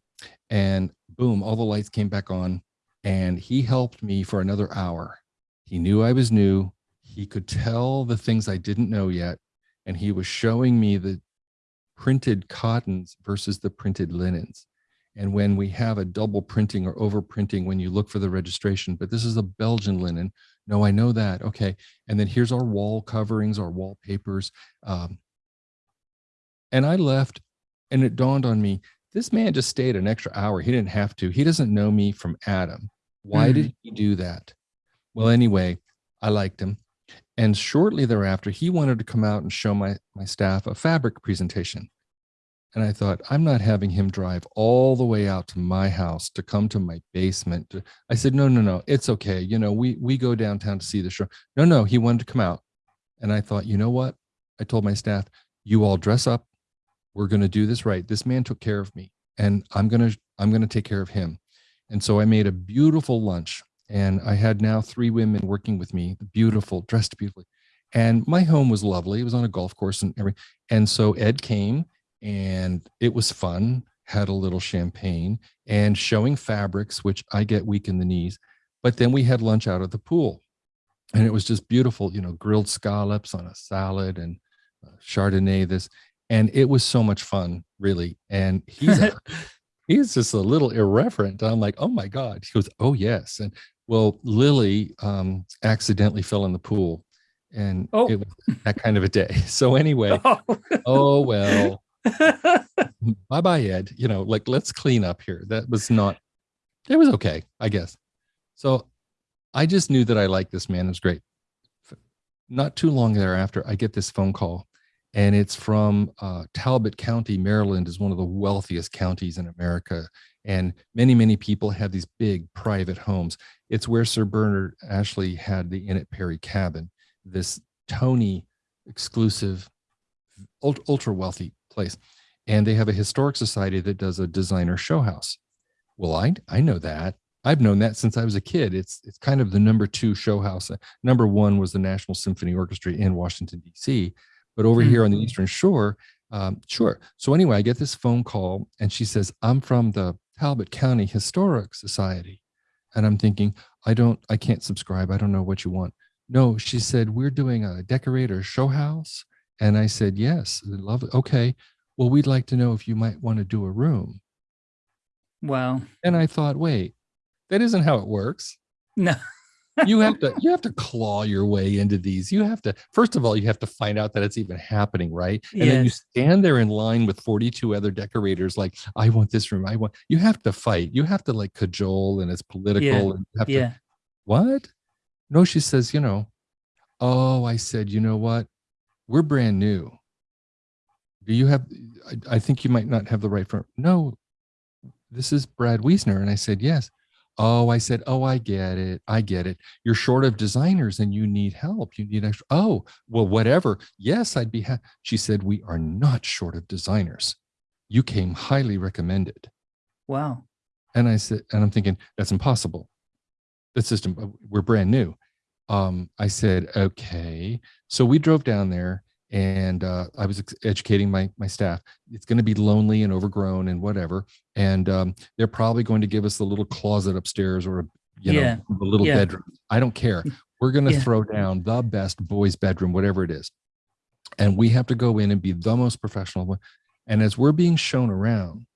And boom, all the lights came back on. And he helped me for another hour. He knew I was new. He could tell the things I didn't know yet. And he was showing me the printed cottons versus the printed linens. And when we have a double printing or over printing, when you look for the registration, but this is a Belgian linen. No, I know that. Okay. And then here's our wall coverings, our wallpapers. Um, and I left and it dawned on me, this man just stayed an extra hour. He didn't have to. He doesn't know me from Adam. Why mm. did he do that? Well, anyway, I liked him. And shortly thereafter, he wanted to come out and show my, my staff a fabric presentation. And I thought, I'm not having him drive all the way out to my house to come to my basement. I said, no, no, no, it's okay. You know, we, we go downtown to see the show. No, no, he wanted to come out. And I thought, you know what? I told my staff, you all dress up. We're going to do this right. This man took care of me and I'm going to, I'm going to take care of him. And so I made a beautiful lunch and I had now three women working with me, beautiful, dressed beautifully. And my home was lovely. It was on a golf course and everything. And so Ed came and it was fun, had a little champagne and showing fabrics, which I get weak in the knees. But then we had lunch out at the pool and it was just beautiful, you know, grilled scallops on a salad and uh, Chardonnay, this, and it was so much fun, really. And he's, he's just a little irreverent. I'm like, oh my God. He goes, oh yes. And well, Lily um, accidentally fell in the pool and oh. it was that kind of a day. So anyway, oh, oh well, bye bye, Ed. You know, like let's clean up here. That was not, it was okay, I guess. So I just knew that I liked this man. It was great. Not too long thereafter, I get this phone call and it's from uh, Talbot County, Maryland is one of the wealthiest counties in America. And many, many people have these big private homes. It's where Sir Bernard Ashley had the Inn at Perry cabin, this Tony exclusive, ultra wealthy place. And they have a historic society that does a designer show house. Well, I, I know that. I've known that since I was a kid. It's it's kind of the number two show house. Number one was the National Symphony Orchestra in Washington, D.C. But over mm -hmm. here on the Eastern Shore, um, sure. So anyway, I get this phone call and she says, I'm from the Talbot County Historic Society. And I'm thinking, I don't, I can't subscribe. I don't know what you want. No, she said, we're doing a decorator show house. And I said, yes, love it. Okay. Well, we'd like to know if you might want to do a room. Wow. And I thought, wait, that isn't how it works. No. You have to you have to claw your way into these. You have to first of all, you have to find out that it's even happening, right? And yes. then you stand there in line with 42 other decorators, like, I want this room. I want you have to fight. You have to like cajole and it's political yeah. and you have yeah. to what? No, she says, you know, oh, I said, you know what? We're brand new. Do you have I, I think you might not have the right firm. No, this is Brad Wiesner. And I said, yes. Oh, I said, oh, I get it. I get it. You're short of designers and you need help. You need extra. Oh, well, whatever. Yes, I'd be happy. She said, we are not short of designers. You came highly recommended. Wow. And I said, and I'm thinking, that's impossible. The system, uh, we're brand new. Um, I said, okay. So we drove down there and uh, I was educating my my staff. It's going to be lonely and overgrown and whatever, and um, they're probably going to give us a little closet upstairs or a you yeah. know a little yeah. bedroom. I don't care. We're going to Yeah. throw down the best boys' bedroom, whatever it is, and we have to go in and be the most professional. one. And as we're being shown around,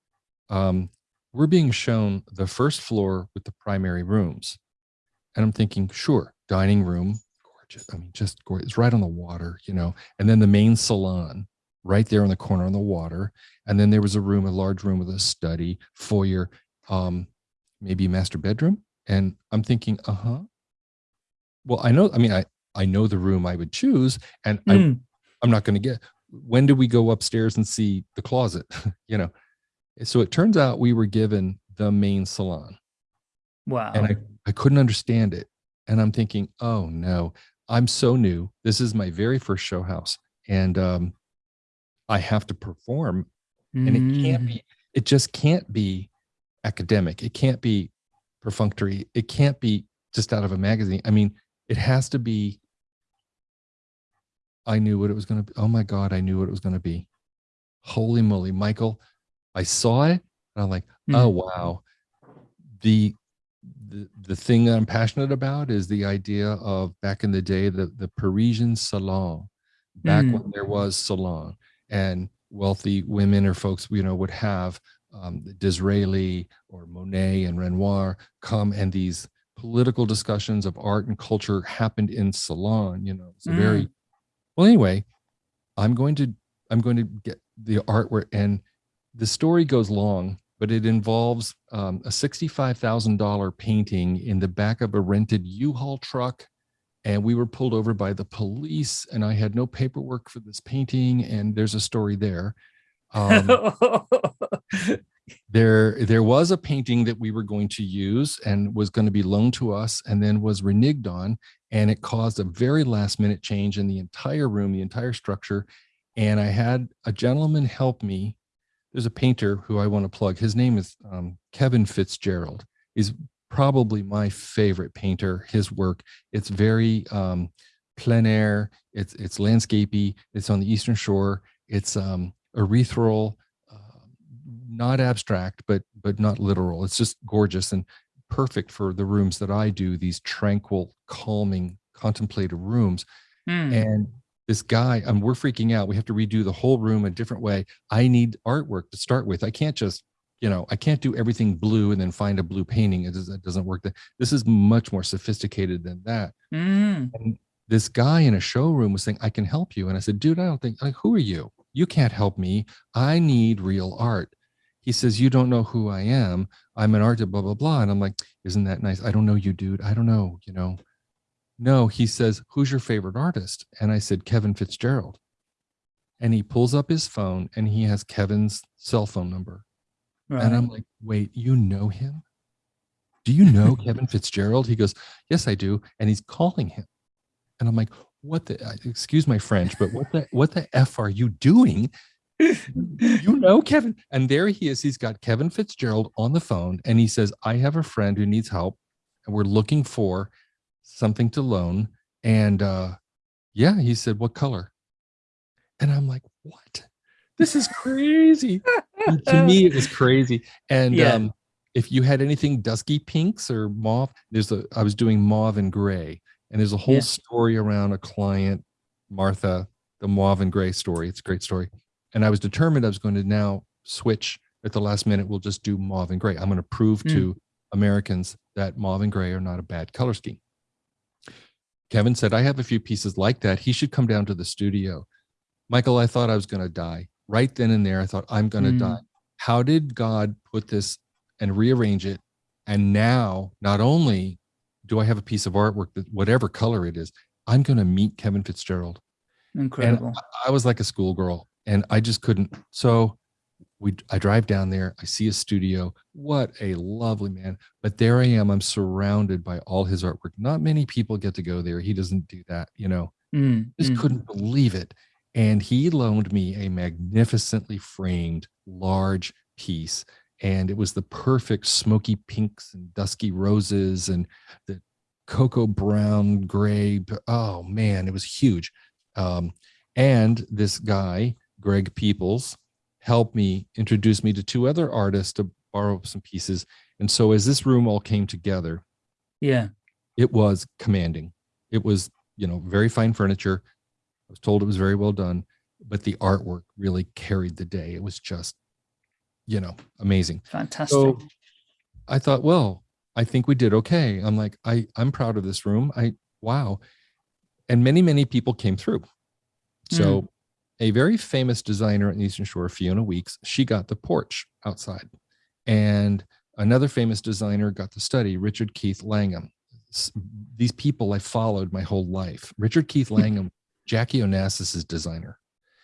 um, we're being shown the first floor with the primary rooms, and I'm thinking, sure, dining room, gorgeous. I mean, just gorgeous. It's right on the water, you know. And then the main salon, right there in the corner on the water. And then there was a room, a large room with a study, foyer, um, maybe a master bedroom. And I'm thinking, uh huh. Well, I know. I mean, I I know the room I would choose, and I Mm. I'm not going to get. When do we go upstairs and see the closet? you know. So it turns out we were given the main salon Wow. and I, I couldn't understand it. And I'm thinking, oh no, I'm so new. This is my very first show house. And um, I have to perform. And it can't Mm. be, it just can't be academic. It can't be perfunctory. It can't be just out of a magazine. I mean, it has to be. I knew what it was going to be. Oh my God, I knew what it was going to be. Holy moly, Michael. I saw it and I'm like, Mm. oh wow. The the the thing that I'm passionate about is the idea of back in the day the the Parisian salon, back Mm. when there was salon and wealthy women or folks you know would have um, Disraeli or Monet and Renoir come and these political discussions of art and culture happened in salon. You know, it's a very well. Anyway, I'm going to I'm going to get the artwork and the story goes long but it involves um, a $65,000 painting in the back of a rented U-Haul truck. And we were pulled over by the police and I had no paperwork for this painting. And there's a story there. Um, there, there was a painting that we were going to use and was going to be loaned to us and then was reneged on. And it caused a very last minute change in the entire room, the entire structure. And I had a gentleman help me there's a painter who I want to plug. His name is um, Kevin Fitzgerald. He's probably my favorite painter. His work, it's very um, plein air. It's it's landscapey. It's on the Eastern Shore. It's um, ethereal, uh, not abstract, but but not literal. It's just gorgeous and perfect for the rooms that I do. These tranquil, calming, contemplative rooms. Mm. And this guy, and we're freaking out. We have to redo the whole room a different way. I need artwork to start with. I can't just, you know, I can't do everything blue and then find a blue painting. It, does, it doesn't work. This is much more sophisticated than that. Mm. And this guy in a showroom was saying, I can help you. And I said, dude, I don't think, like, who are you? You can't help me. I need real art. He says, you don't know who I am. I'm an artist, blah, blah, blah. And I'm like, isn't that nice? I don't know you, dude. I don't know, you know. No, he says, who's your favorite artist? And I said, Kevin Fitzgerald. And he pulls up his phone and he has Kevin's cell phone number. Right. And I'm like, wait, you know him? Do you know Kevin Fitzgerald? He goes, yes, I do. And he's calling him. And I'm like, what the, excuse my French, but what the, what the F are you doing? you know Kevin. And there he is. He's got Kevin Fitzgerald on the phone. And he says, I have a friend who needs help. And we're looking for something to loan. And uh, yeah, he said, what color? And I'm like, what? This is crazy. To me, it was crazy. And Yeah. um, if you had anything dusky pinks or mauve, there's a, I was doing mauve and gray and there's a whole yeah. story around a client, Martha, the mauve and gray story. It's a great story. And I was determined I was going to now switch at the last minute. We'll just do mauve and gray. I'm going to prove mm. to Americans that mauve and gray are not a bad color scheme. Kevin said, I have a few pieces like that. He should come down to the studio. Michael, I thought I was going to die. Right then and there, I thought, I'm going to mm. die. How did God put this and rearrange it? And now, not only do I have a piece of artwork that whatever color it is, I'm going to meet Kevin Fitzgerald. Incredible. And I was like a schoolgirl and I just couldn't. So we I drive down there, I see a studio. What a lovely man. But there I am, I'm surrounded by all his artwork. Not many people get to go there. He doesn't do that, you know. Mm, just mm. couldn't believe it. And he loaned me a magnificently framed large piece. And it was the perfect smoky pinks and dusky roses and the cocoa brown gray. Oh man, it was huge. Um, and this guy, Greg Peoples, helped me introduce me to two other artists to borrow some pieces. And so as this room all came together, yeah, it was commanding. It was, you know, very fine furniture. I was told it was very well done, but the artwork really carried the day. It was just, you know, amazing. Fantastic. So I thought, well, I think we did okay. I'm like, I, I'm proud of this room. I, wow. And many, many people came through. So mm a very famous designer in Eastern Shore, Fiona Weeks, she got the porch outside. And another famous designer got the study, Richard Keith Langham. These people I followed my whole life. Richard Keith Langham, Jackie Onassis's designer.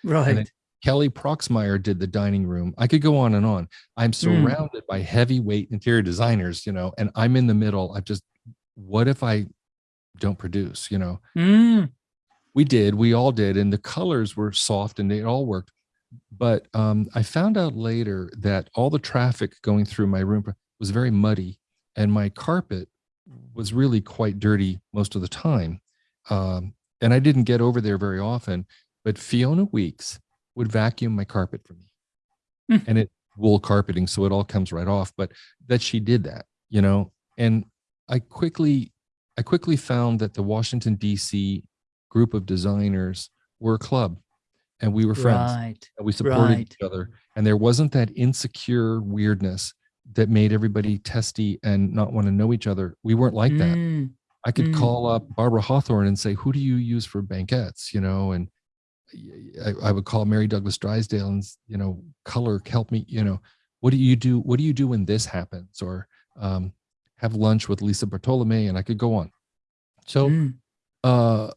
Right. Kelly Proxmire did the dining room. I could go on and on. I'm hmm. surrounded mm. by heavyweight interior designers, you know, and I'm in the middle. I just, what if I don't produce, you know? Mm we did we all did and the colors were soft and they all worked but um, i found out later that all the traffic going through my room was very muddy and my carpet was really quite dirty most of the time um, and i didn't get over there very often but fiona weeks would vacuum my carpet for me mm. and it wool carpeting so it all comes right off but that she did that you know and i quickly i quickly found that the washington dc group of designers were a club and we were friends right. and we supported right. each other and there wasn't that insecure weirdness that made everybody testy and not want to know each other we weren't like that mm. i could mm. call up barbara hawthorn and say who do you use for banquettes you know and I, I, would call mary douglas drysdale and you know color help me you know what do you do what do you do when this happens or um, have lunch with lisa bartolome and i could go on so mm. uh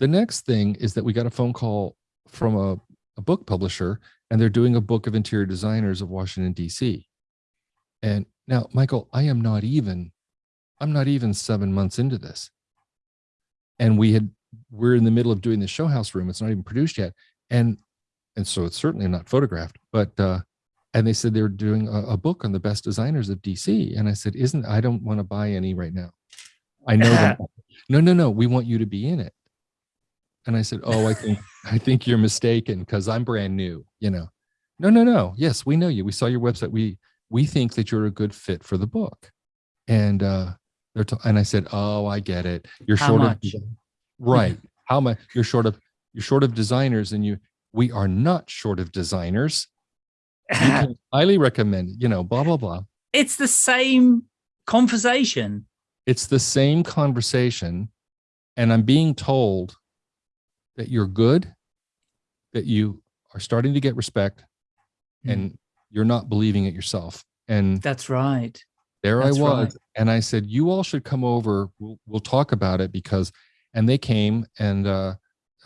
the next thing is that we got a phone call from a, a book publisher and they're doing a book of interior designers of Washington, DC. And now, Michael, I am not even, I'm not even seven months into this. And we had, we're in the middle of doing the show house room. It's not even produced yet. And, and so it's certainly not photographed, but, uh, and they said they were doing a, a book on the best designers of DC. And I said, isn't, I don't want to buy any right now. I know that. No, no, no. We want you to be in it. And I said, oh, I think, I think you're mistaken because I'm brand new, you know. No, no, no. Yes, we know you. We saw your website. We, we think that you're a good fit for the book. And, uh, they're and I said, oh, I get it. You're How short much? of, right. How much you're short of, you're short of designers and you, we are not short of designers. highly recommend, you know, blah, blah, blah. It's the same conversation. It's the same conversation. And I'm being told that you're good, that you are starting to get respect mm. and you're not believing it yourself. And that's right. There that's I was. Right. And I said, you all should come over. We'll, we'll talk about it because, and they came and, uh,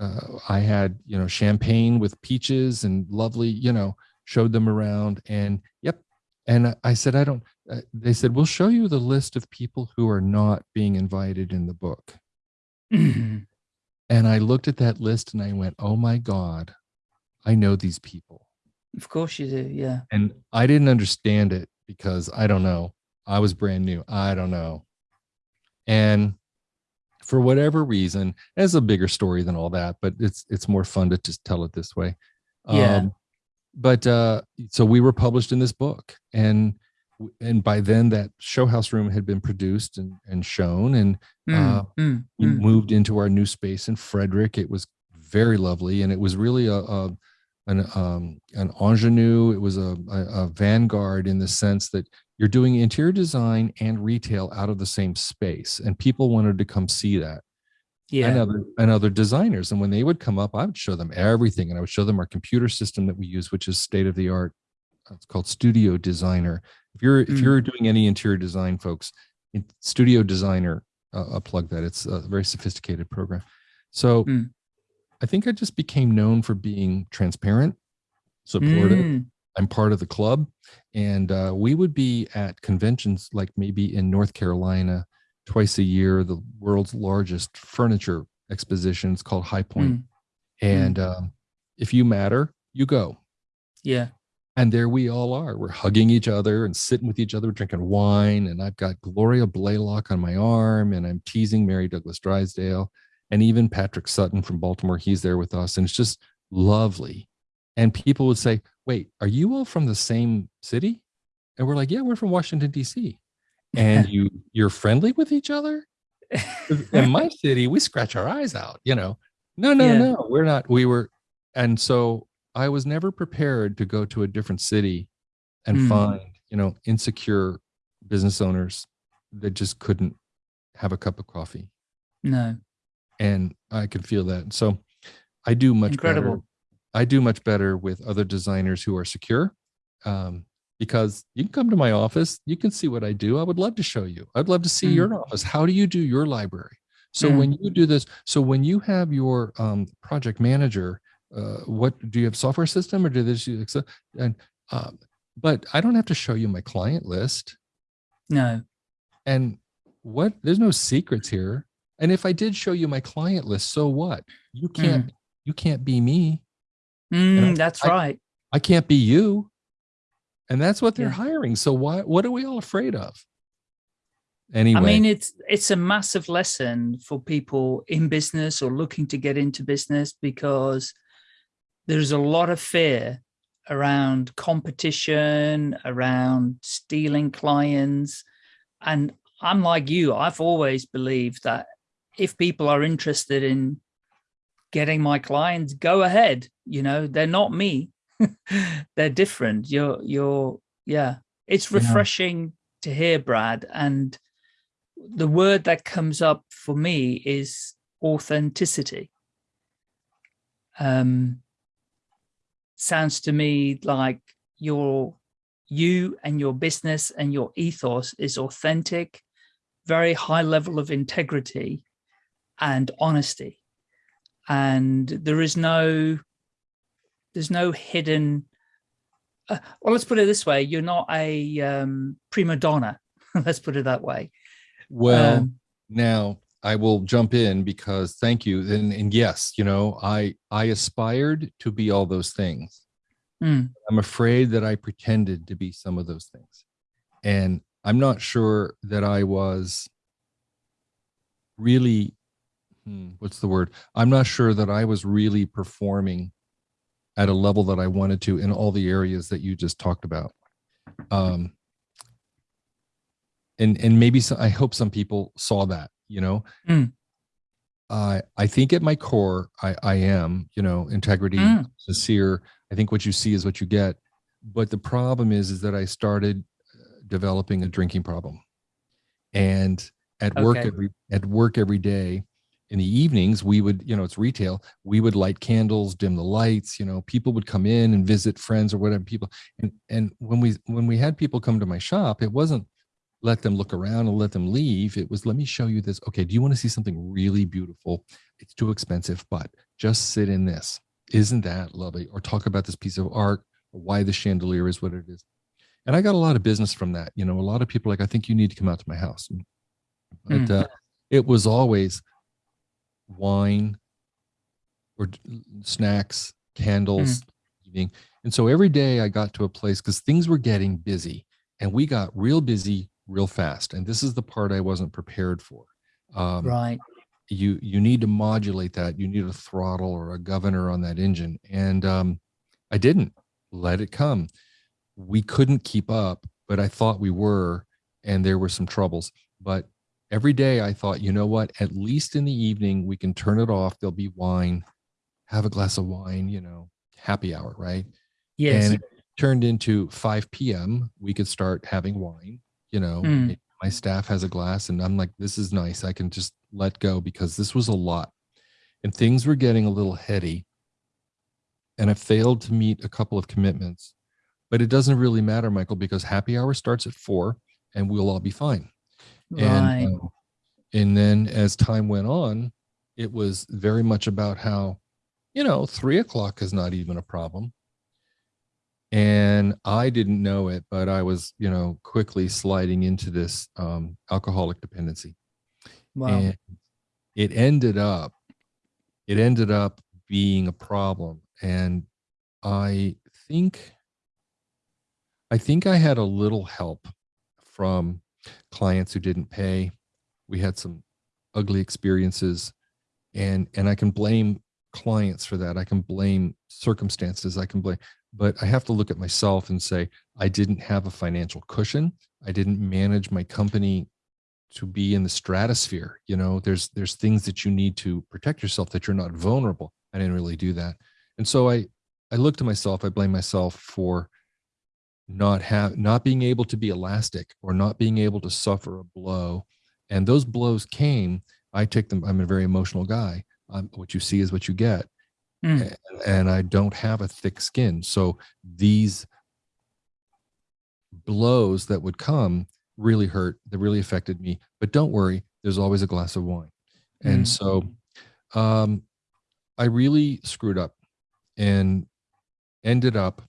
uh, I had, you know, champagne with peaches and lovely, you know, showed them around and yep. And I said, I don't, uh, they said, we'll show you the list of people who are not being invited in the book. And I looked at that list and I went, oh my God, I know these people. Of course you do. Yeah. And I didn't understand it because I don't know. I was brand new. I don't know. And for whatever reason, it's a bigger story than all that, but it's it's more fun to just tell it this way. Yeah. Um, but uh, so we were published in this book, and and by then that show house room had been produced and, and shown and mm, uh, mm, we mm. moved into our new space in Frederick. It was very lovely. And it was really a, a an, um, an ingenue. It was a, a, a vanguard in the sense that you're doing interior design and retail out of the same space. And people wanted to come see that yeah. and other and other designers. And when they would come up, I would show them everything, and I would show them our computer system that we use, which is state of the art. It's called Studio Designer. If you're if mm. you're doing any interior design, folks, Studio Designer, uh, I'll plug that. It's a very sophisticated program. So mm. I think I just became known for being transparent, supportive. Mm. I'm part of the club, and uh, we would be at conventions like maybe in North Carolina twice a year, the world's largest furniture exposition. It's called High Point. Mm. And mm. Um, if you matter, you go. Yeah. And there we all are. We're hugging each other and sitting with each other, drinking wine. And I've got Gloria Blaylock on my arm, and I'm teasing Mary Douglas Drysdale, and even Patrick Sutton from Baltimore. He's there with us, and it's just lovely. And people would say, "Wait, are you all from the same city?" And we're like, "Yeah, we're from Washington D.C." and you you're friendly with each other in my city we scratch our eyes out you know no no yeah. no we're not we were and so i was never prepared to go to a different city and mm. find you know insecure business owners that just couldn't have a cup of coffee no and i can feel that so i do much incredible better. i do much better with other designers who are secure um, because you can come to my office. You can see what I do. I would love to show you. I'd love to see mm. your office. How do you do your library? So mm. when you do this, so when you have your um, project manager, uh, what do you have software system or do this? And um, but I don't have to show you my client list. No. And what? There's no secrets here. And if I did show you my client list, so what? You can't. Mm. You can't be me. I, that's I, right. I can't be you and that's what they're yeah. hiring so why what are we all afraid of anyway i mean it's it's a massive lesson for people in business or looking to get into business because there's a lot of fear around competition around stealing clients and i'm like you i've always believed that if people are interested in getting my clients go ahead you know they're not me they're different. You're, you're, yeah, it's refreshing yeah. to hear, Brad. And the word that comes up for me is authenticity. Um, sounds to me like your, you and your business and your ethos is authentic, very high level of integrity and honesty. And there is no there's no hidden uh, well let's put it this way you're not a um, prima donna let's put it that way well um, now i will jump in because thank you and, and yes you know i i aspired to be all those things mm. i'm afraid that i pretended to be some of those things and i'm not sure that i was really hmm, what's the word i'm not sure that i was really performing at a level that I wanted to in all the areas that you just talked about. Um, and and maybe so, I hope some people saw that, you know. Mm. Uh, I think at my core, I, I am, you know, integrity, mm. sincere. I think what you see is what you get. But the problem is, is that I started uh, developing a drinking problem, and at okay. work every at work every day, in the evenings we would you know it's retail we would light candles dim the lights you know people would come in and visit friends or whatever people and and when we when we had people come to my shop it wasn't let them look around and let them leave it was let me show you this okay do you want to see something really beautiful it's too expensive but just sit in this isn't that lovely or talk about this piece of art or why the chandelier is what it is and i got a lot of business from that you know a lot of people like i think you need to come out to my house but mm. uh, it was always wine or snacks, candles, mm. evening. And so every day I got to a place because things were getting busy and we got real busy real fast. And this is the part I wasn't prepared for. Um, right. You you need to modulate that. You need a throttle or a governor on that engine. And um, I didn't let it come. We couldn't keep up. but I thought we were, and there were some troubles. But every day I thought, you know what? At least in the evening, we can turn it off. There'll be wine, have a glass of wine, you know, happy hour, right? Yes. And it turned into 5 p.m. We could start having wine, you know. Mm. My staff has a glass, and I'm like, this is nice. I can just let go because this was a lot. And things were getting a little heady. And I failed to meet a couple of commitments. But it doesn't really matter, Michael, because happy hour starts at four and we'll all be fine. Right. And, um, and then as time went on, it was very much about how, you know, three o'clock is not even a problem. And I didn't know it, but I was, you know, quickly sliding into this um, alcoholic dependency. Wow. And it ended up, it ended up being a problem. And I think, I think I had a little help from clients who didn't pay. We had some ugly experiences and, and I can blame clients for that. I can blame circumstances. I can blame, but I have to look at myself and say, I didn't have a financial cushion. I didn't manage my company to be in the stratosphere. You know, there's, there's things that you need to protect yourself that you're not vulnerable. I didn't really do that. And so I, I look to myself, I blame myself for not have not being able to be elastic or not being able to suffer a blow and those blows came i take them i'm a very emotional guy um, what you see is what you get Mm. and, and i don't have a thick skin so these blows that would come really hurt that really affected me but don't worry there's always a glass of wine and Mm. so um i really screwed up and ended up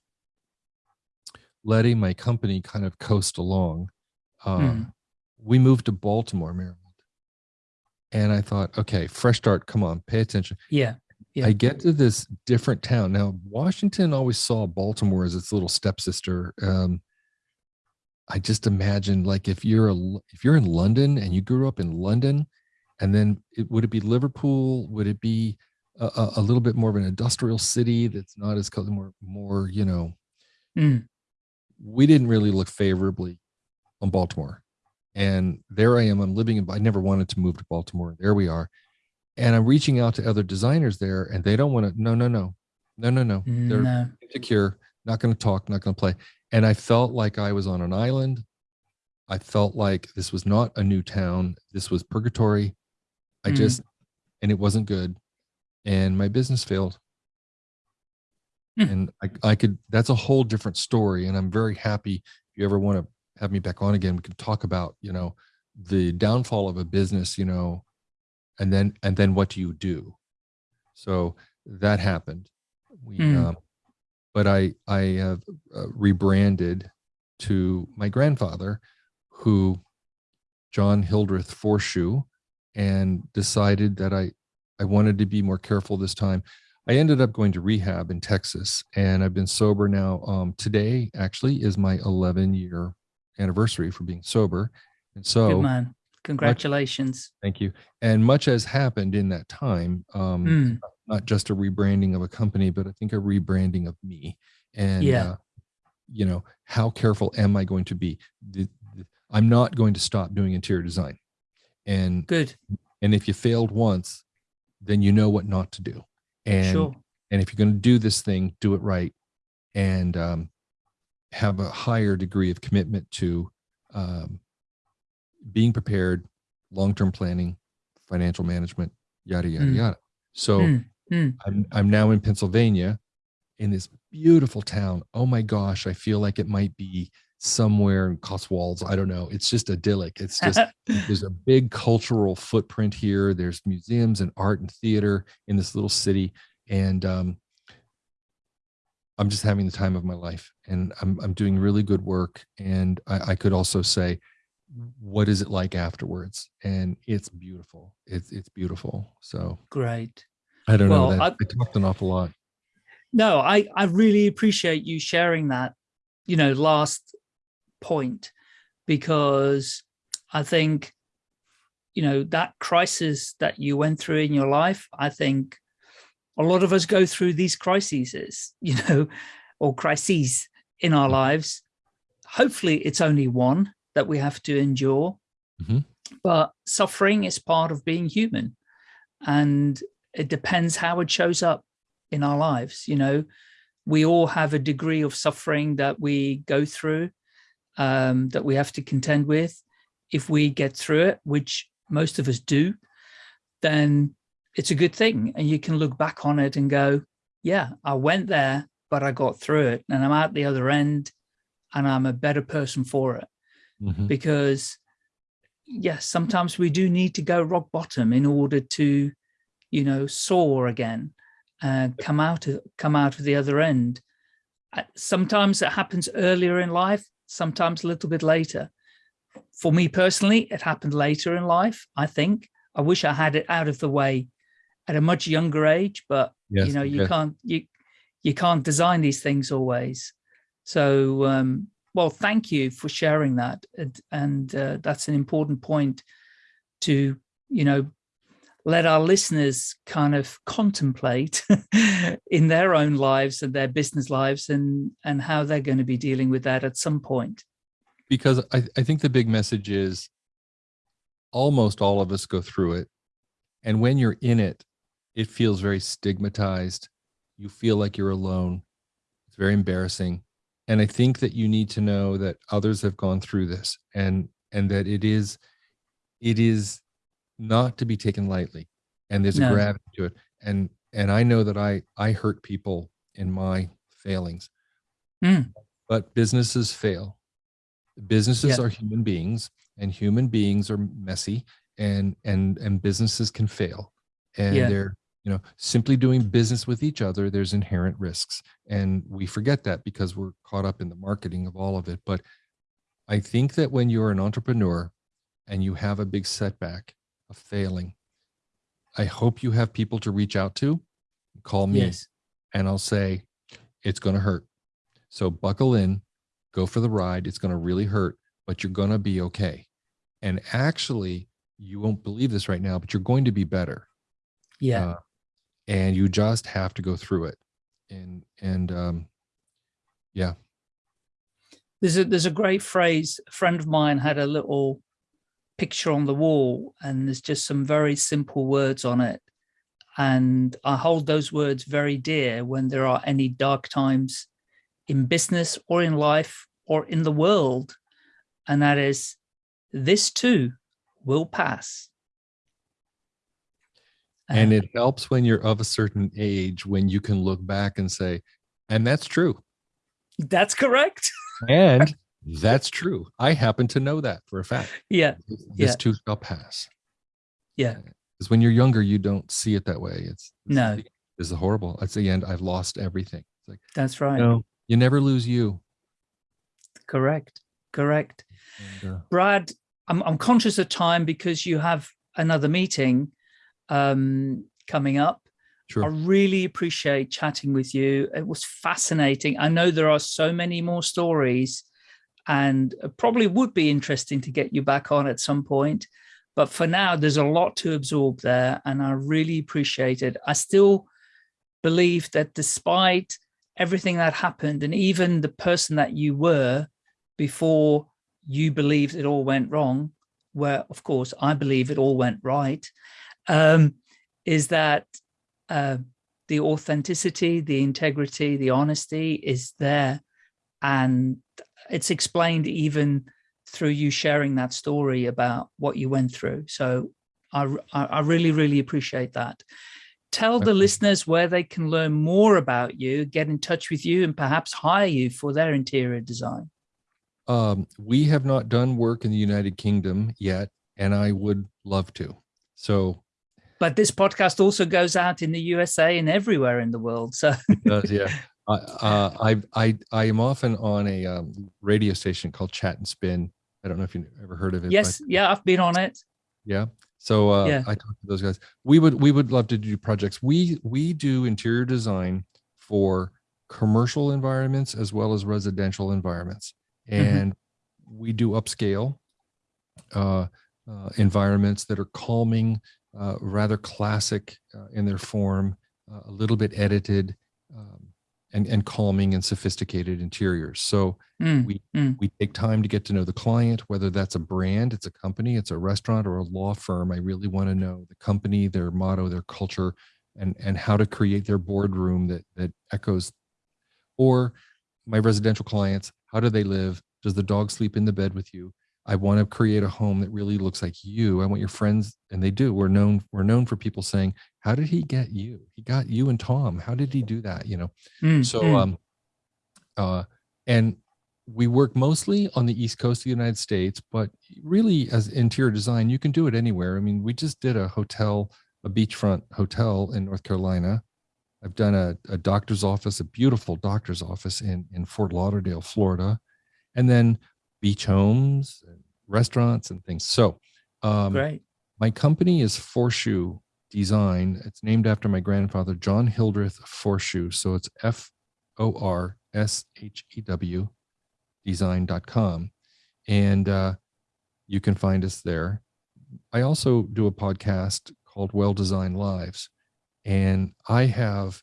letting my company kind of coast along. Uh, Mm. We moved to Baltimore, Maryland. And I thought, okay, fresh start. Come on, pay attention. Yeah. Yeah. I get to this different town. Now, Washington always saw Baltimore as its little stepsister. Um, I just imagine like if you're a if you're in London and you grew up in London, and then it, would it be Liverpool? Would it be a, a, little bit more of an industrial city that's not as more more you know Mm. we didn't really look favorably on Baltimore. And there I am, I'm living in, I never wanted to move to Baltimore. There we are. And I'm reaching out to other designers there and they don't want to, no, no, no, no, no, no. They're No. insecure, not going to talk, not going to play. And I felt like I was on an island. I felt like this was not a new town. This was purgatory. I Mm. just, and it wasn't good. And my business failed Mm. and I, I could that's a whole different story and i'm very happy if you ever want to have me back on again we can talk about you know the downfall of a business you know and then and then what do you do so that happened we Mm. um, but i i have uh, rebranded to my grandfather who john hildreth Forshew and decided that i i wanted to be more careful this time I ended up going to rehab in Texas and I've been sober now. Um, today actually is my 11 year anniversary for being sober. And Good so Congratulations. thank you. And much has happened in that time. Um, Mm. not just a rebranding of a company, but I think a rebranding of me. And, Yeah. uh, you know, how careful am I going to be? The- the- I'm not going to stop doing interior design. And, Good. and if you failed once, then you know what not to do. And sure. and if you're going to do this thing do it right and um, have a higher degree of commitment to um, being prepared long-term planning financial management yada yada Mm. yada. So Mm. Mm. I'm, I'm now in pennsylvania in this beautiful town. Oh my gosh i feel like it might be somewhere in cotswolds. I don't know. It's just idyllic. It's just there's a big cultural footprint here. There's museums and art and theater in this little city. And um, i'm just having the time of my life. And i'm, I'm doing really good work. And I, I could also say what is it like afterwards? And it's beautiful. It's it's beautiful. So Great. i don't Well, know that I- I, talked an awful lot. No, I, I really appreciate you sharing that, you know, last point, because I think, you know, that crisis that you went through in your life, I think a lot of us go through these crises, you know, or crises in our Mhm. lives, hopefully it's only one that we have to endure. Mm -hmm. But suffering is part of being human. And it depends how it shows up in our lives. You know, we all have a degree of suffering that we go through, um, that we have to contend with. If we get through it, which most of us do, then it's a good thing. And you can look back on it and go, yeah, I went there, but I got through it and I'm at the other end and I'm a better person for it. Mm -hmm. Because yes, sometimes we do need to go rock bottom in order to, you know, soar again, uh, come out of come out of the other end. Uh, sometimes it happens earlier in life, sometimes a little bit later. For me personally, it happened later in life. I think I wish I had it out of the way at a much younger age, but yes, you know, you can't you you can't design these things always. So um, well, thank you for sharing that. And, and uh, that's an important point to, you know, let our listeners kind of contemplate in their own lives and their business lives and, and how they're going to be dealing with that at some point. Because I, I think the big message is almost all of us go through it. And when you're in it, it feels very stigmatized. You feel like you're alone. It's very embarrassing and i think that you need to know that others have gone through this and and that it is it is not to be taken lightly and there's no. a gravity to it and and i know that i i hurt people in my failings mm. but businesses fail businesses yeah. are human beings and human beings are messy and and and businesses can fail and yeah. they're you know, simply doing business with each other, there's inherent risks. And we forget that because we're caught up in the marketing of all of it. But I think that when you're an entrepreneur and you have a big setback of failing, I hope you have people to reach out to, call me, yes. and I'll say, it's going to hurt. So buckle in, go for the ride. It's going to really hurt, but you're going to be okay. And actually, you won't believe this right now, but you're going to be better. Yeah. Uh, and you just have to go through it. And and um yeah. There's a there's a great phrase a friend of mine had a little picture on the wall and there's just some very simple words on it. And i hold those words very dear when there are any dark times in business or in life or in the world. And that is this too will pass and it helps when you're of a certain age when you can look back and say and that's true. That's correct. And that's true. I happen to know that for a fact. Yeah this yeah. too shall pass. Yeah. Because when you're younger you don't see it that way. It's, it's no. this is horrible. At the end. I've lost everything. It's like that's right. No. You never lose you. Correct. Correct. And, uh, brad I'm, I'm conscious of time because you have another meeting um, coming up. Sure. I really appreciate chatting with you. It was fascinating. I know there are so many more stories and probably would be interesting to get you back on at some point. But for now, there's a lot to absorb there and I really appreciate it. I still believe that despite everything that happened and even the person that you were before you believed it all went wrong, where of course I believe it all went right, um, is that uh, the authenticity, the integrity, the honesty is there. And it's explained even through you sharing that story about what you went through. So I, I really, really appreciate that. Tell the listeners where they can learn more about you, get in touch with you, and perhaps hire you for their interior design. Um, we have not done work in the United Kingdom yet, and I would love to. So but this podcast also goes out in the USA and everywhere in the world. So does, yeah. Uh, I I I am often on a um, radio station called Chat and Spin. I don't know if you ever heard of it. Yes, but, yeah, I've been on it. Yeah. So uh, yeah. I talk to those guys. We would we would love to do projects. We we do interior design for commercial environments as well as residential environments, mm-hmm. and mm -hmm. we do upscale uh, uh, environments that are calming, uh, rather classic uh, in their form, uh, a little bit edited, um, and, and calming and sophisticated interiors. So mm, we mm. we take time to get to know the client, whether that's a brand, it's a company, it's a restaurant, or a law firm. I really want to know the company, their motto, their culture, and and how to create their boardroom that that echoes. Or my residential clients, how do they live? Does the dog sleep in the bed with you? I want to create a home that really looks like you. I want your friends, and they do. We're known we're known for people saying, "How did he get you? He got you and Tom. How did he do that?" You know. Mm, so, mm. um, uh, and we work mostly on the East Coast of the United States, but really, as interior design, you can do it anywhere. I mean, we just did a hotel, a beachfront hotel in North Carolina. I've done a, a doctor's office, a beautiful doctor's office in in Fort Lauderdale, Florida, and then beach homes, and restaurants, and things. So, um, great. My company is Forshew Design. It's named after my grandfather, John Hildreth Forshew. So it's F O R S H E W design.com. And uh, you can find us there. I also do a podcast called Well Designed Lives. And I have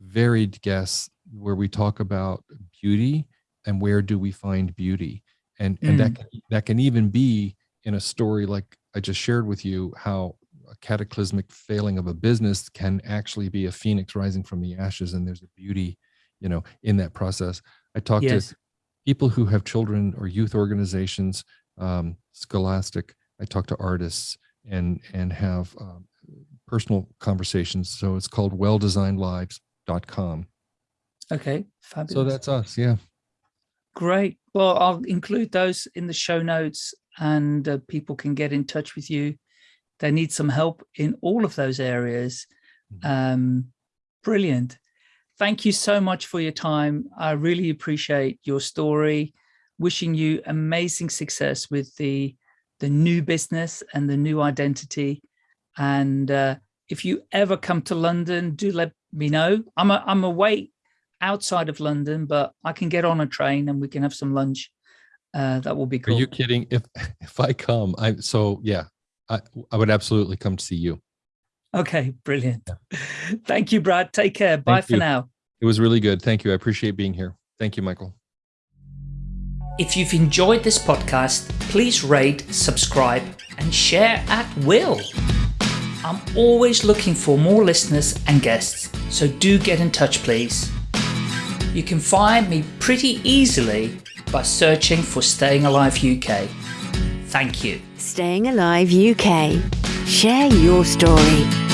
varied guests where we talk about beauty and where do we find beauty and mm. and that mm. can, that can even be in a story like i just shared with you how a cataclysmic failing of a business can actually be a phoenix rising from the ashes and there's a beauty you know in that process i talked yes. to people who have children or youth organizations um, scholastic i talk to artists and and have um, personal conversations so it's called welldesignedlives.com okay fabulous so that's us yeah Great. Well, I'll include those in the show notes and uh, people can get in touch with you. They need some help in all of those areas. Mm-hmm. Um, brilliant. Thank you so much for your time. I really appreciate your story. Wishing you amazing success with the, the new business and the new identity. And uh, if you ever come to London, do let me know. I'm, a, I'm away outside of London, but I can get on a train and we can have some lunch. Uh, that will be cool. Are you kidding? If if I come, I so yeah, I I would absolutely come to see you. Okay, brilliant. Yeah. Thank you, Brad. Take care. Thank Bye you. for now. It was really good. Thank you. I appreciate being here. Thank you, Michael. If you've enjoyed this podcast, please rate, subscribe, and share at will. I'm always looking for more listeners and guests, so do get in touch, please. You can find me pretty easily by searching for Staying Alive UK. Thank you. Staying Alive UK. Share your story.